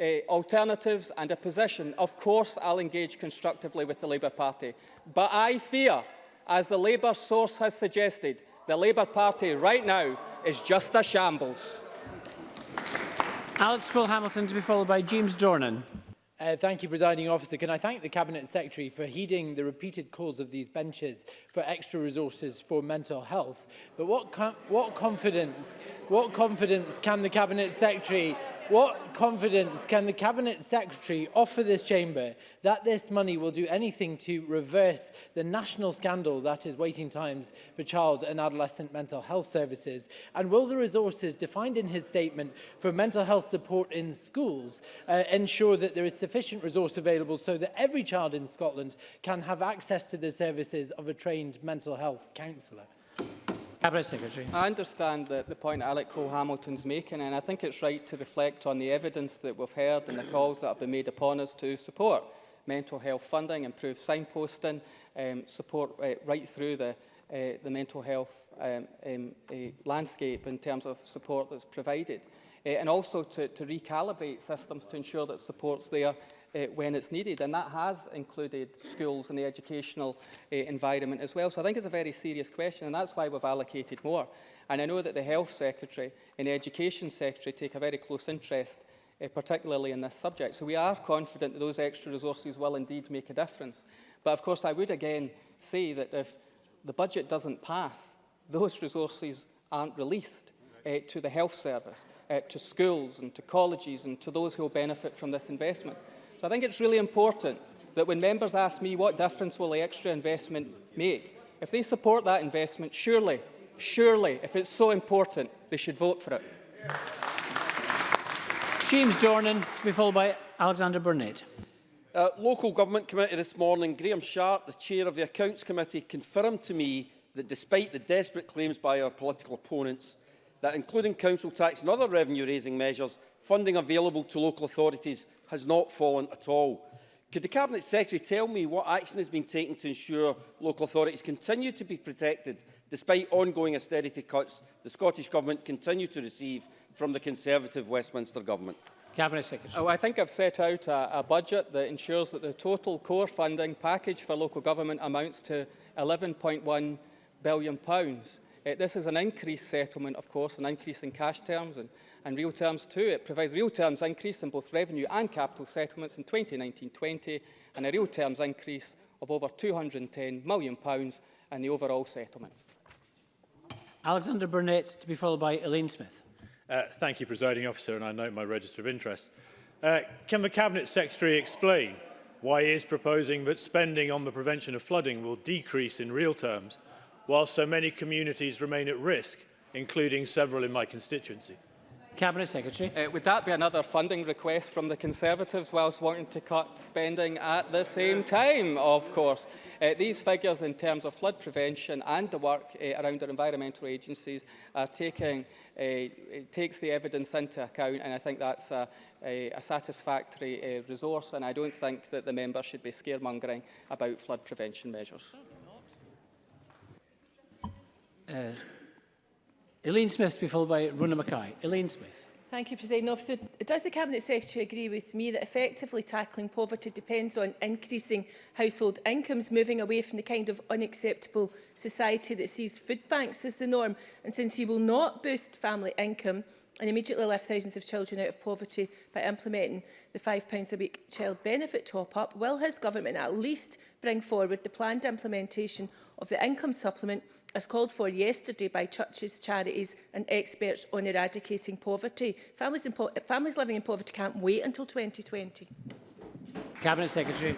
uh, alternatives and a position, of course I'll engage constructively with the Labour Party. But I fear, as the Labour source has suggested, the Labour Party right now is just a shambles. Alex Cole-Hamilton to be followed by James Dornan. Uh, thank you, Presiding Officer. Can I thank the Cabinet Secretary for heeding the repeated calls of these benches for extra resources for mental health? But what, com what confidence, what confidence can the Cabinet Secretary What confidence can the Cabinet Secretary offer this chamber that this money will do anything to reverse the national scandal that is waiting times for child and adolescent mental health services? And will the resources defined in his statement for mental health support in schools uh, ensure that there is sufficient resource available so that every child in Scotland can have access to the services of a trained mental health counsellor? Cabinet Secretary. I understand the, the point Alec Cole-Hamilton's making, and I think it's right to reflect on the evidence that we've heard and the calls that have been made upon us to support mental health funding, improve signposting, um, support uh, right through the, uh, the mental health um, um, uh, landscape in terms of support that's provided. Uh, and also to, to recalibrate systems to ensure that support's there uh, when it's needed. And that has included schools and the educational uh, environment as well. So I think it's a very serious question, and that's why we've allocated more. And I know that the Health Secretary and the Education Secretary take a very close interest uh, particularly in this subject. So we are confident that those extra resources will indeed make a difference. But of course, I would again say that if the budget doesn't pass, those resources aren't released uh, to the health service, uh, to schools and to colleges and to those who will benefit from this investment. So I think it's really important that when members ask me what difference will the extra investment make, if they support that investment, surely, surely, if it's so important, they should vote for it. James Dornan, to be followed by Alexander Burnett. Uh, local government committee this morning, Graham Sharp, the chair of the accounts committee, confirmed to me that despite the desperate claims by our political opponents that including council tax and other revenue raising measures, funding available to local authorities has not fallen at all. Could the Cabinet Secretary tell me what action has been taken to ensure local authorities continue to be protected despite ongoing austerity cuts the Scottish Government continue to receive from the Conservative Westminster Government? Cabinet Secretary. Oh, I think I've set out a, a budget that ensures that the total core funding package for local government amounts to £11.1 billion. Pounds. Uh, this is an increased settlement, of course, an increase in cash terms and, and real terms too. It provides real terms increase in both revenue and capital settlements in 2019-20 and a real terms increase of over £210 million pounds in the overall settlement. Alexander Burnett, to be followed by Elaine Smith. Uh, thank you, Presiding Officer, and I note my register of interest. Uh, can the Cabinet Secretary explain why he is proposing that spending on the prevention of flooding will decrease in real terms while so many communities remain at risk, including several in my constituency? Cabinet Secretary. Uh, would that be another funding request from the Conservatives whilst wanting to cut spending at the same time, of course? Uh, these figures in terms of flood prevention and the work uh, around our environmental agencies are taking, uh, it takes the evidence into account and I think that's a, a, a satisfactory uh, resource and I don't think that the member should be scaremongering about flood prevention measures. Uh, Elaine Smith to be followed by Rona Mackay. Elaine Smith. Thank you, President Officer. Does the Cabinet Secretary agree with me that effectively tackling poverty depends on increasing household incomes, moving away from the kind of unacceptable society that sees food banks as the norm? And since he will not boost family income and immediately lift thousands of children out of poverty by implementing the £5 a week child benefit top-up, will his government at least bring forward the planned implementation of the income supplement as called for yesterday by churches, charities and experts on eradicating poverty. Families, in po families living in poverty can't wait until 2020. Cabinet Secretary.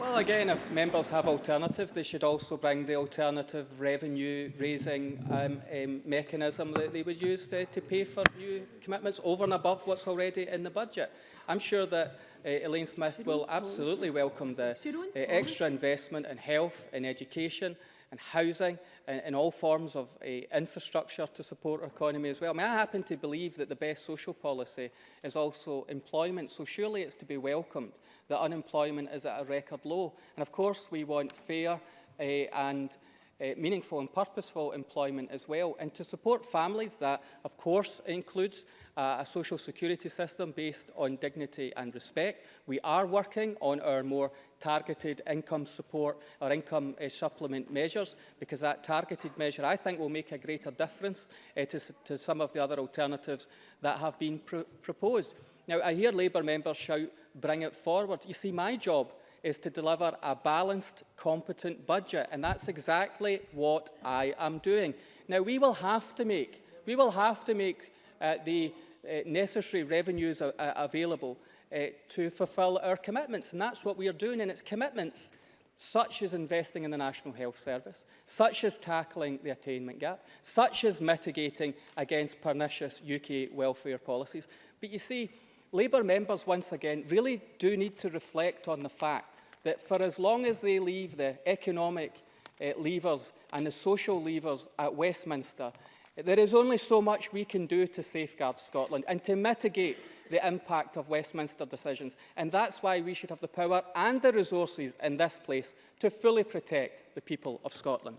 Well, again, if members have alternatives, they should also bring the alternative revenue raising um, um, mechanism that they would use to, to pay for new commitments over and above what's already in the budget. I'm sure that uh, Elaine Smith will absolutely welcome the uh, extra investment in health, in education, and housing and, and all forms of uh, infrastructure to support our economy as well. I, mean, I happen to believe that the best social policy is also employment, so surely it's to be welcomed that unemployment is at a record low. And of course we want fair uh, and uh, meaningful and purposeful employment as well. And to support families, that of course includes uh, a social security system based on dignity and respect. We are working on our more targeted income support or income uh, supplement measures because that targeted measure I think will make a greater difference uh, to, to some of the other alternatives that have been pr proposed. Now I hear Labour members shout bring it forward. You see my job is to deliver a balanced, competent budget. And that's exactly what I am doing. Now, we will have to make, we will have to make uh, the uh, necessary revenues uh, available uh, to fulfil our commitments. And that's what we are doing. And it's commitments such as investing in the National Health Service, such as tackling the attainment gap, such as mitigating against pernicious UK welfare policies. But you see, Labour members, once again, really do need to reflect on the fact that for as long as they leave the economic uh, levers and the social levers at Westminster, there is only so much we can do to safeguard Scotland and to mitigate the impact of Westminster decisions. And that's why we should have the power and the resources in this place to fully protect the people of Scotland.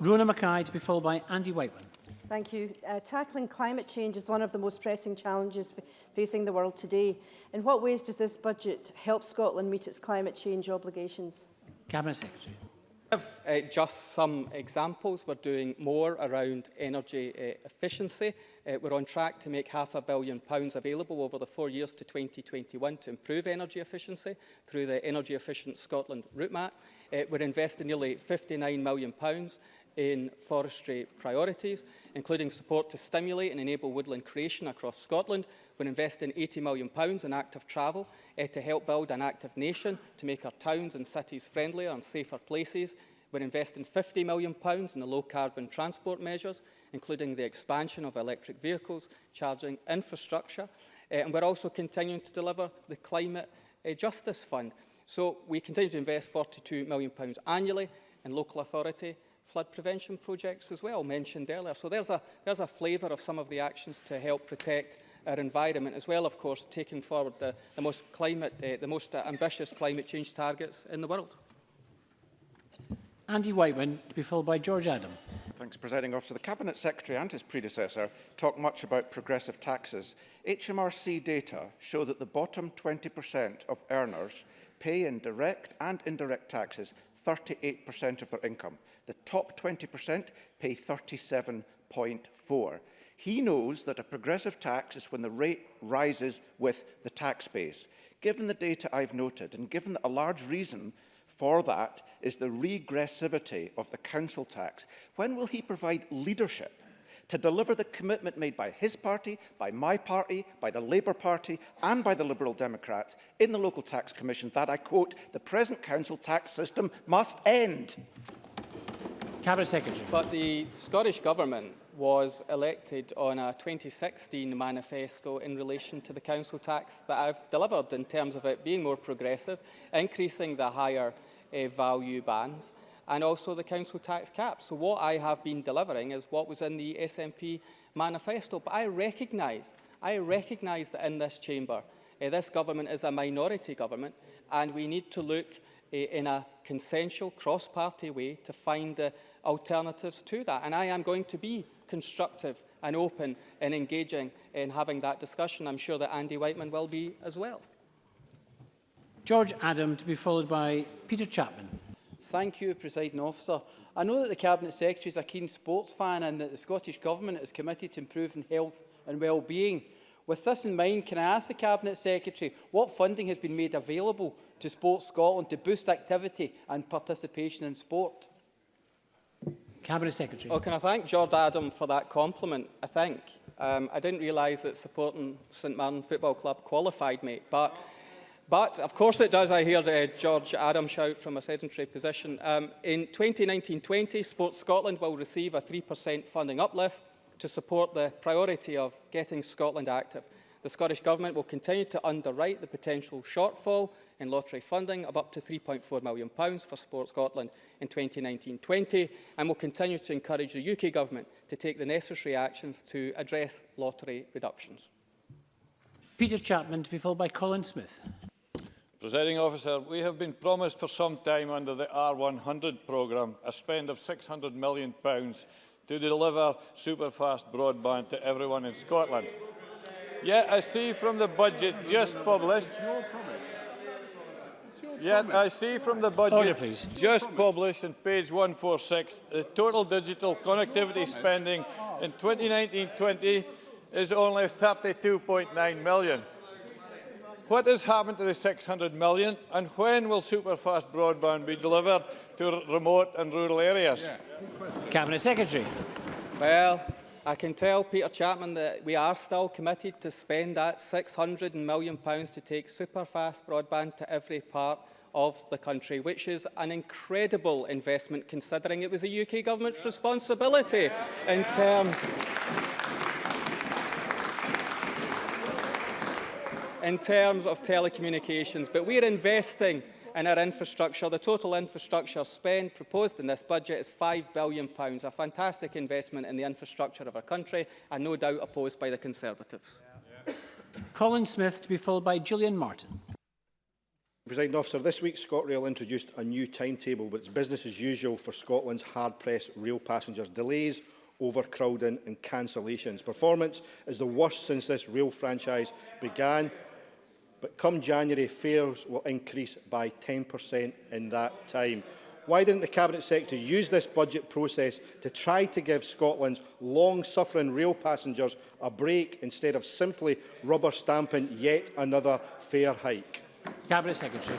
Rona Mackay to be followed by Andy Whiteman. Thank you. Uh, tackling climate change is one of the most pressing challenges facing the world today. In what ways does this budget help Scotland meet its climate change obligations? Cabinet Secretary. Have uh, just some examples. We're doing more around energy uh, efficiency. Uh, we're on track to make half a billion pounds available over the four years to 2021 to improve energy efficiency through the Energy Efficient Scotland route map. Uh, we're investing nearly 59 million pounds in forestry priorities, including support to stimulate and enable woodland creation across Scotland. We're investing £80 million in active travel uh, to help build an active nation, to make our towns and cities friendlier and safer places. We're investing £50 million in the low-carbon transport measures, including the expansion of electric vehicles, charging infrastructure, uh, and we're also continuing to deliver the Climate uh, Justice Fund. So we continue to invest £42 million annually in local authority flood prevention projects as well, mentioned earlier. So there's a, there's a flavour of some of the actions to help protect our environment as well, of course, taking forward the, the most, climate, uh, the most uh, ambitious climate change targets in the world. Andy Whiteman to be followed by George Adam. Thanks, Presiding Officer. The Cabinet Secretary and his predecessor talk much about progressive taxes. HMRC data show that the bottom 20% of earners pay in direct and indirect taxes 38% of their income. The top 20% pay 37.4. He knows that a progressive tax is when the rate rises with the tax base. Given the data I've noted, and given that a large reason for that is the regressivity of the council tax, when will he provide leadership to deliver the commitment made by his party, by my party, by the Labour Party and by the Liberal Democrats in the Local Tax Commission that, I quote, the present council tax system must end. Cabinet Secretary. But the Scottish Government was elected on a 2016 manifesto in relation to the council tax that I've delivered in terms of it being more progressive, increasing the higher uh, value bands, and also the council tax cap. So what I have been delivering is what was in the SNP manifesto. But I recognise, I recognise that in this chamber, uh, this government is a minority government, and we need to look uh, in a consensual, cross-party way to find the alternatives to that. And I am going to be constructive and open in engaging in having that discussion. I'm sure that Andy Wightman will be as well. George Adam to be followed by Peter Chapman. Thank you, Presiding Officer. I know that the Cabinet Secretary is a keen sports fan and that the Scottish Government is committed to improving health and well-being. With this in mind, can I ask the Cabinet Secretary what funding has been made available to Sports Scotland to boost activity and participation in sport? Cabinet Secretary. Oh, can I thank George Adam for that compliment, I think. Um, I didn't realise that supporting St Mirren Football Club qualified me, but But of course it does. I heard uh, George Adam shout from a sedentary position. Um, in 2019-20, Sports Scotland will receive a 3% funding uplift to support the priority of getting Scotland active. The Scottish Government will continue to underwrite the potential shortfall in lottery funding of up to £3.4 million for Sport Scotland in 2019-20 and will continue to encourage the UK Government to take the necessary actions to address lottery reductions. Peter Chapman to be followed by Colin Smyth. Presiding officer, we have been promised for some time under the R100 programme a spend of £600 million to deliver superfast broadband to everyone in Scotland. Yet I see from the budget just published... Yet I see from the budget oh, Order, just published on page 146 the total digital connectivity spending in 2019-20 is only 32.9 million. What has happened to the 600 million and when will superfast broadband be delivered to remote and rural areas? Yeah. Cabinet Secretary. Well, I can tell Peter Chapman that we are still committed to spend that 600 million pounds to take superfast broadband to every part of the country, which is an incredible investment considering it was a UK government's responsibility in terms in terms of telecommunications, but we're investing in our infrastructure. The total infrastructure spend proposed in this budget is £5 billion, a fantastic investment in the infrastructure of our country and no doubt opposed by the Conservatives. Colin Smyth to be followed by Gillian Martin. President officer, this week ScotRail introduced a new timetable, but it's business as usual for Scotland's hard-pressed rail passengers. Delays, overcrowding and cancellations. Performance is the worst since this rail franchise began, but come January, fares will increase by 10% in that time. Why didn't the Cabinet Secretary use this budget process to try to give Scotland's long-suffering rail passengers a break instead of simply rubber stamping yet another fare hike? Cabinet Secretary.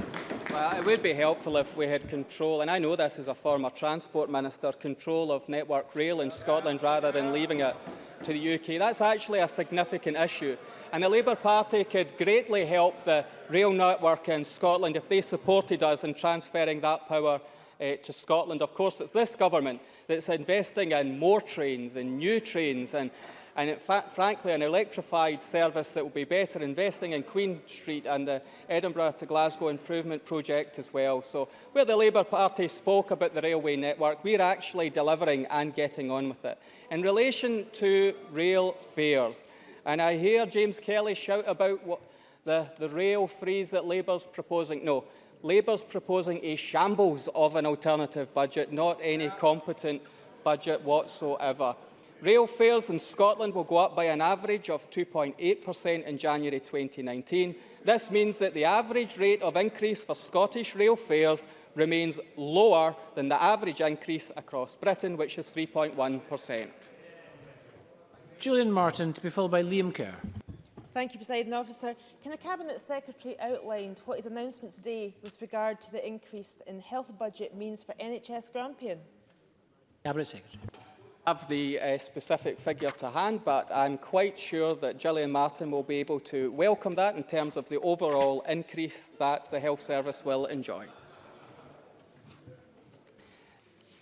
Well, it would be helpful if we had control, and I know this as a former Transport Minister, control of Network Rail in Scotland rather than leaving it to the UK. That's actually a significant issue. And the Labour Party could greatly help the rail network in Scotland if they supported us in transferring that power uh, to Scotland. Of course, it's this government that's investing in more trains and new trains and and in fact, frankly, an electrified service that will be better investing in Queen Street and the Edinburgh to Glasgow improvement project as well. So where the Labour Party spoke about the railway network, we're actually delivering and getting on with it. In relation to rail fares, and I hear James Kelly shout about what the, the rail freeze that Labour's proposing. No, Labour's proposing a shambles of an alternative budget, not any competent budget whatsoever. Rail fares in Scotland will go up by an average of 2.8% in January 2019. This means that the average rate of increase for Scottish rail fares remains lower than the average increase across Britain, which is 3.1%. Gillian Martin to be followed by Liam Kerr. Thank you, President Officer. Can the Cabinet Secretary outline what his announcement today with regard to the increase in health budget means for NHS Grampian? Cabinet Secretary have the uh, specific figure to hand, but I'm quite sure that Gillian Martin will be able to welcome that in terms of the overall increase that the health service will enjoy.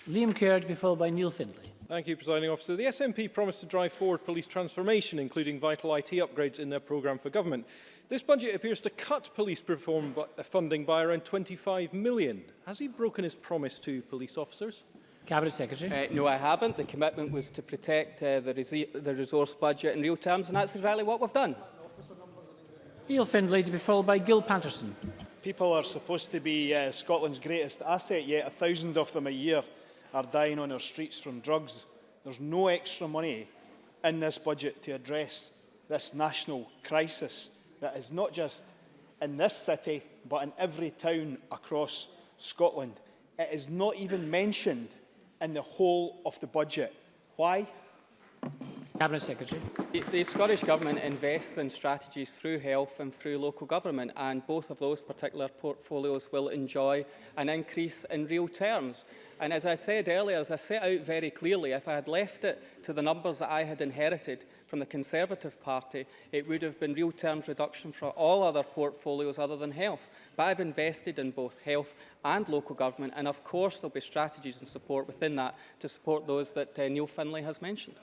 Liam Kerr to be followed by Neil Findlay. Thank you, Presiding Officer. The SNP promised to drive forward police transformation, including vital IT upgrades in their programme for government. This budget appears to cut police reform funding by around 25 million. Has he broken his promise to police officers? Cabinet Secretary. Uh, no, I haven't. The commitment was to protect uh, the, res the resource budget in real terms, and that's exactly what we've done. Neil Findlay to be followed by Gil Patterson. People are supposed to be uh, Scotland's greatest asset, yet a thousand of them a year are dying on our streets from drugs. There's no extra money in this budget to address this national crisis that is not just in this city, but in every town across Scotland. It is not even mentioned in the whole of the budget. Why? Cabinet Secretary. The, the Scottish Government invests in strategies through health and through local government and both of those particular portfolios will enjoy an increase in real terms. And as I said earlier, as I set out very clearly, if I had left it to the numbers that I had inherited from the Conservative Party, it would have been real terms reduction for all other portfolios other than health. But I've invested in both health and local government, and of course there'll be strategies and support within that to support those that uh, Neil Findlay has mentioned.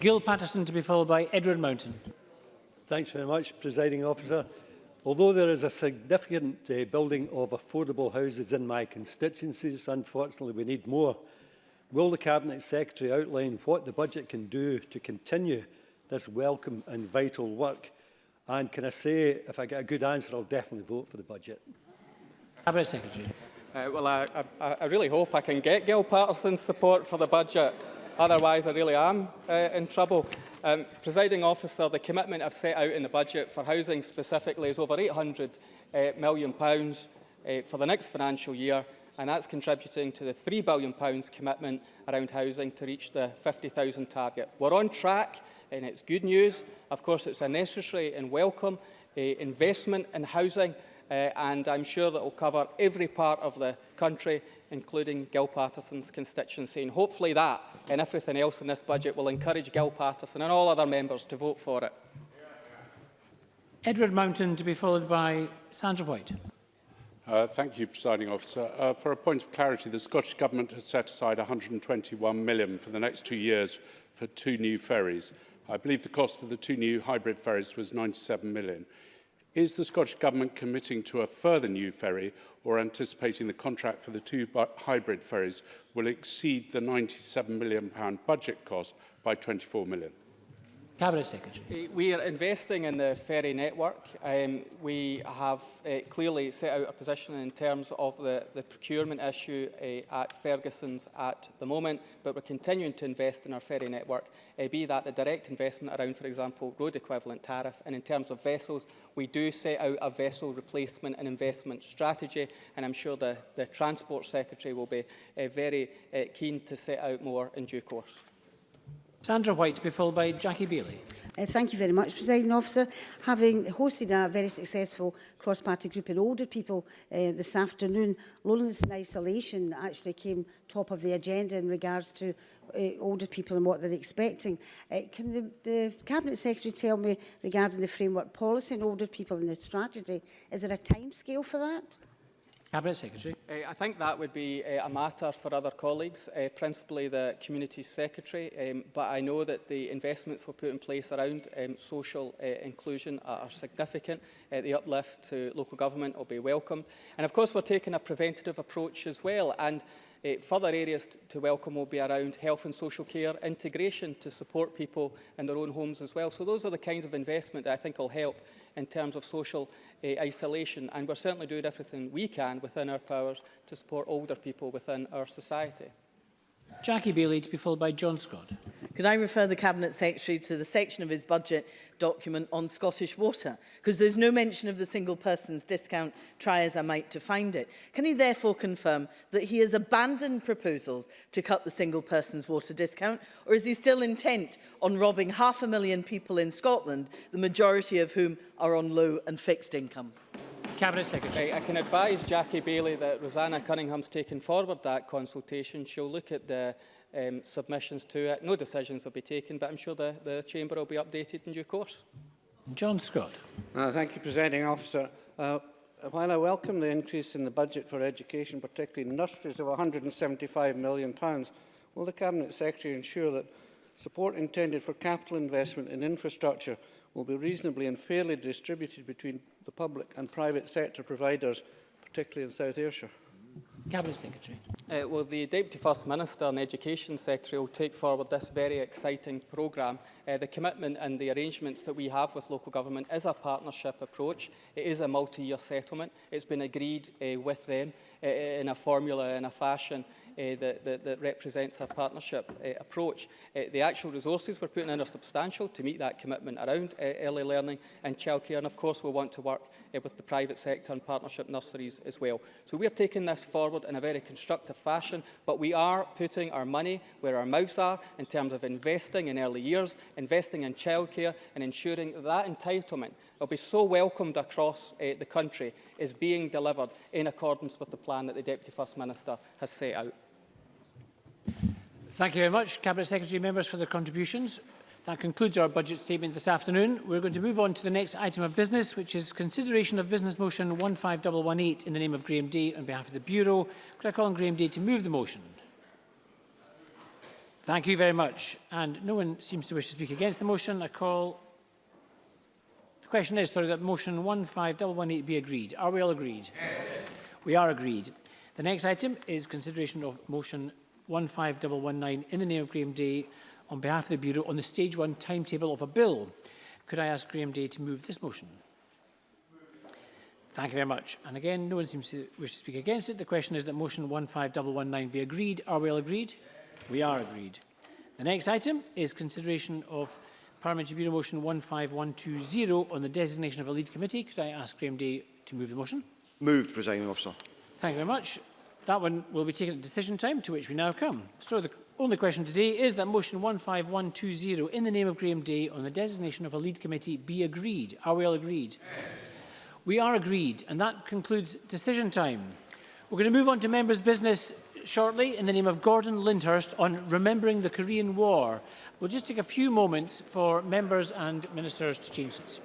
Gil Patterson to be followed by Edward Mountain. Thanks very much, Presiding Officer. Although there is a significant uh, building of affordable houses in my constituencies, unfortunately we need more. Will the Cabinet Secretary outline what the budget can do to continue this welcome and vital work? And can I say, if I get a good answer, I'll definitely vote for the budget. Cabinet Secretary. Uh, well, I, I, I really hope I can get Gil Patterson's support for the budget. Otherwise, I really am uh, in trouble. Um, presiding officer, the commitment I've set out in the budget for housing specifically is over £800 uh, million pounds, uh, for the next financial year, and that's contributing to the £3 billion pounds commitment around housing to reach the 50,000 target. We're on track, and it's good news. Of course, it's a necessary and welcome uh, investment in housing, uh, and I'm sure that will cover every part of the country including Gil Paterson's constituency. And hopefully that and everything else in this budget will encourage Gil Paterson and all other members to vote for it. Edward Mountain to be followed by Sandra White. Uh, thank you, Presiding Officer. Uh, for a point of clarity, the Scottish Government has set aside 121 million for the next two years for two new ferries. I believe the cost of the two new hybrid ferries was 97 million. Is the Scottish Government committing to a further new ferry or anticipating the contract for the two hybrid ferries will exceed the £97 million budget cost by £24 million? Cabinet Secretary. We are investing in the ferry network. Um, we have uh, clearly set out a position in terms of the, the procurement issue uh, at Ferguson's at the moment, but we're continuing to invest in our ferry network, uh, be that the direct investment around, for example, road equivalent tariff. And in terms of vessels, we do set out a vessel replacement and investment strategy, and I'm sure the, the Transport Secretary will be uh, very uh, keen to set out more in due course. Sandra White to be followed by Jackie Bailey. Uh, thank you very much, President Officer. Having hosted a very successful cross-party group in older people uh, this afternoon, loneliness and isolation actually came top of the agenda in regards to uh, older people and what they're expecting. Uh, can the, the Cabinet Secretary tell me regarding the framework policy on older people and the strategy, is there a timescale for that? Cabinet Secretary. Uh, I think that would be uh, a matter for other colleagues, uh, principally the Community Secretary, um, but I know that the investments we've put in place around um, social uh, inclusion are, are significant. Uh, the uplift to local government will be welcomed. And of course we're taking a preventative approach as well. And Uh, further areas to welcome will be around health and social care integration to support people in their own homes as well. So those are the kinds of investment that I think will help in terms of social uh, isolation. And we're certainly doing everything we can within our powers to support older people within our society. Jackie Bailey to be followed by John Scott. Could I refer the Cabinet Secretary to the section of his budget document on Scottish water? Because there's no mention of the single person's discount, try as I might to find it. Can he therefore confirm that he has abandoned proposals to cut the single person's water discount? Or is he still intent on robbing half a million people in Scotland, the majority of whom are on low and fixed incomes? Cabinet Secretary. I can advise Jackie Baillie that Roseanna Cunningham's taken forward that consultation. She'll look at the um, submissions to it. No decisions will be taken, but I'm sure the, the Chamber will be updated in due course. John Scott. Uh, thank you, Presiding Officer. Uh, while I welcome the increase in the budget for education, particularly nurseries of £175 million, will the Cabinet Secretary ensure that support intended for capital investment in infrastructure will be reasonably and fairly distributed between the public and private sector providers, particularly in South Ayrshire? Cabinet Secretary. Uh, well, the Deputy First Minister and Education Secretary will take forward this very exciting programme. Uh, the commitment and the arrangements that we have with local government is a partnership approach. It is a multi-year settlement. It's been agreed uh, with them uh, in a formula, in a fashion that, that, that represents a partnership uh, approach. Uh, the actual resources we're putting in are substantial to meet that commitment around uh, early learning and childcare. And of course, we'll want to work uh, with the private sector and partnership nurseries as well. So we're taking this forward in a very constructive fashion, but we are putting our money where our mouths are in terms of investing in early years, investing in childcare and ensuring that, that entitlement will be so welcomed across uh, the country is being delivered in accordance with the plan that the Deputy First Minister has set out. Thank you very much, Cabinet Secretary members, for their contributions. That concludes our budget statement this afternoon. We're going to move on to the next item of business, which is consideration of Business Motion 15118 in the name of Graham Day on behalf of the Bureau. Could I call on Graham Day to move the motion? Thank you very much. And no one seems to wish to speak against the motion. I call... The question is, sorry, that motion 15118 be agreed. Are we all agreed? Yes. We are agreed. The next item is consideration of motion 15119 in the name of Graham Day on behalf of the Bureau on the stage one timetable of a bill. Could I ask Graham Day to move this motion? Thank you very much. And again, no one seems to wish to speak against it. The question is that motion 15119 be agreed. Are we all agreed? We are agreed. The next item is consideration of Parliamentary Bureau Motion 15120 on the designation of a lead committee. Could I ask Graham Day to move the motion? Moved, Presiding Officer. Thank you very much. That one will be taken at decision time, to which we now come. So the only question today is that motion 15120 in the name of Graham Day on the designation of a lead committee be agreed. Are we all agreed? Yes. We are agreed, and that concludes decision time. We're going to move on to members' business shortly in the name of Gordon Lyndhurst on remembering the Korean War. We'll just take a few moments for members and ministers to change this.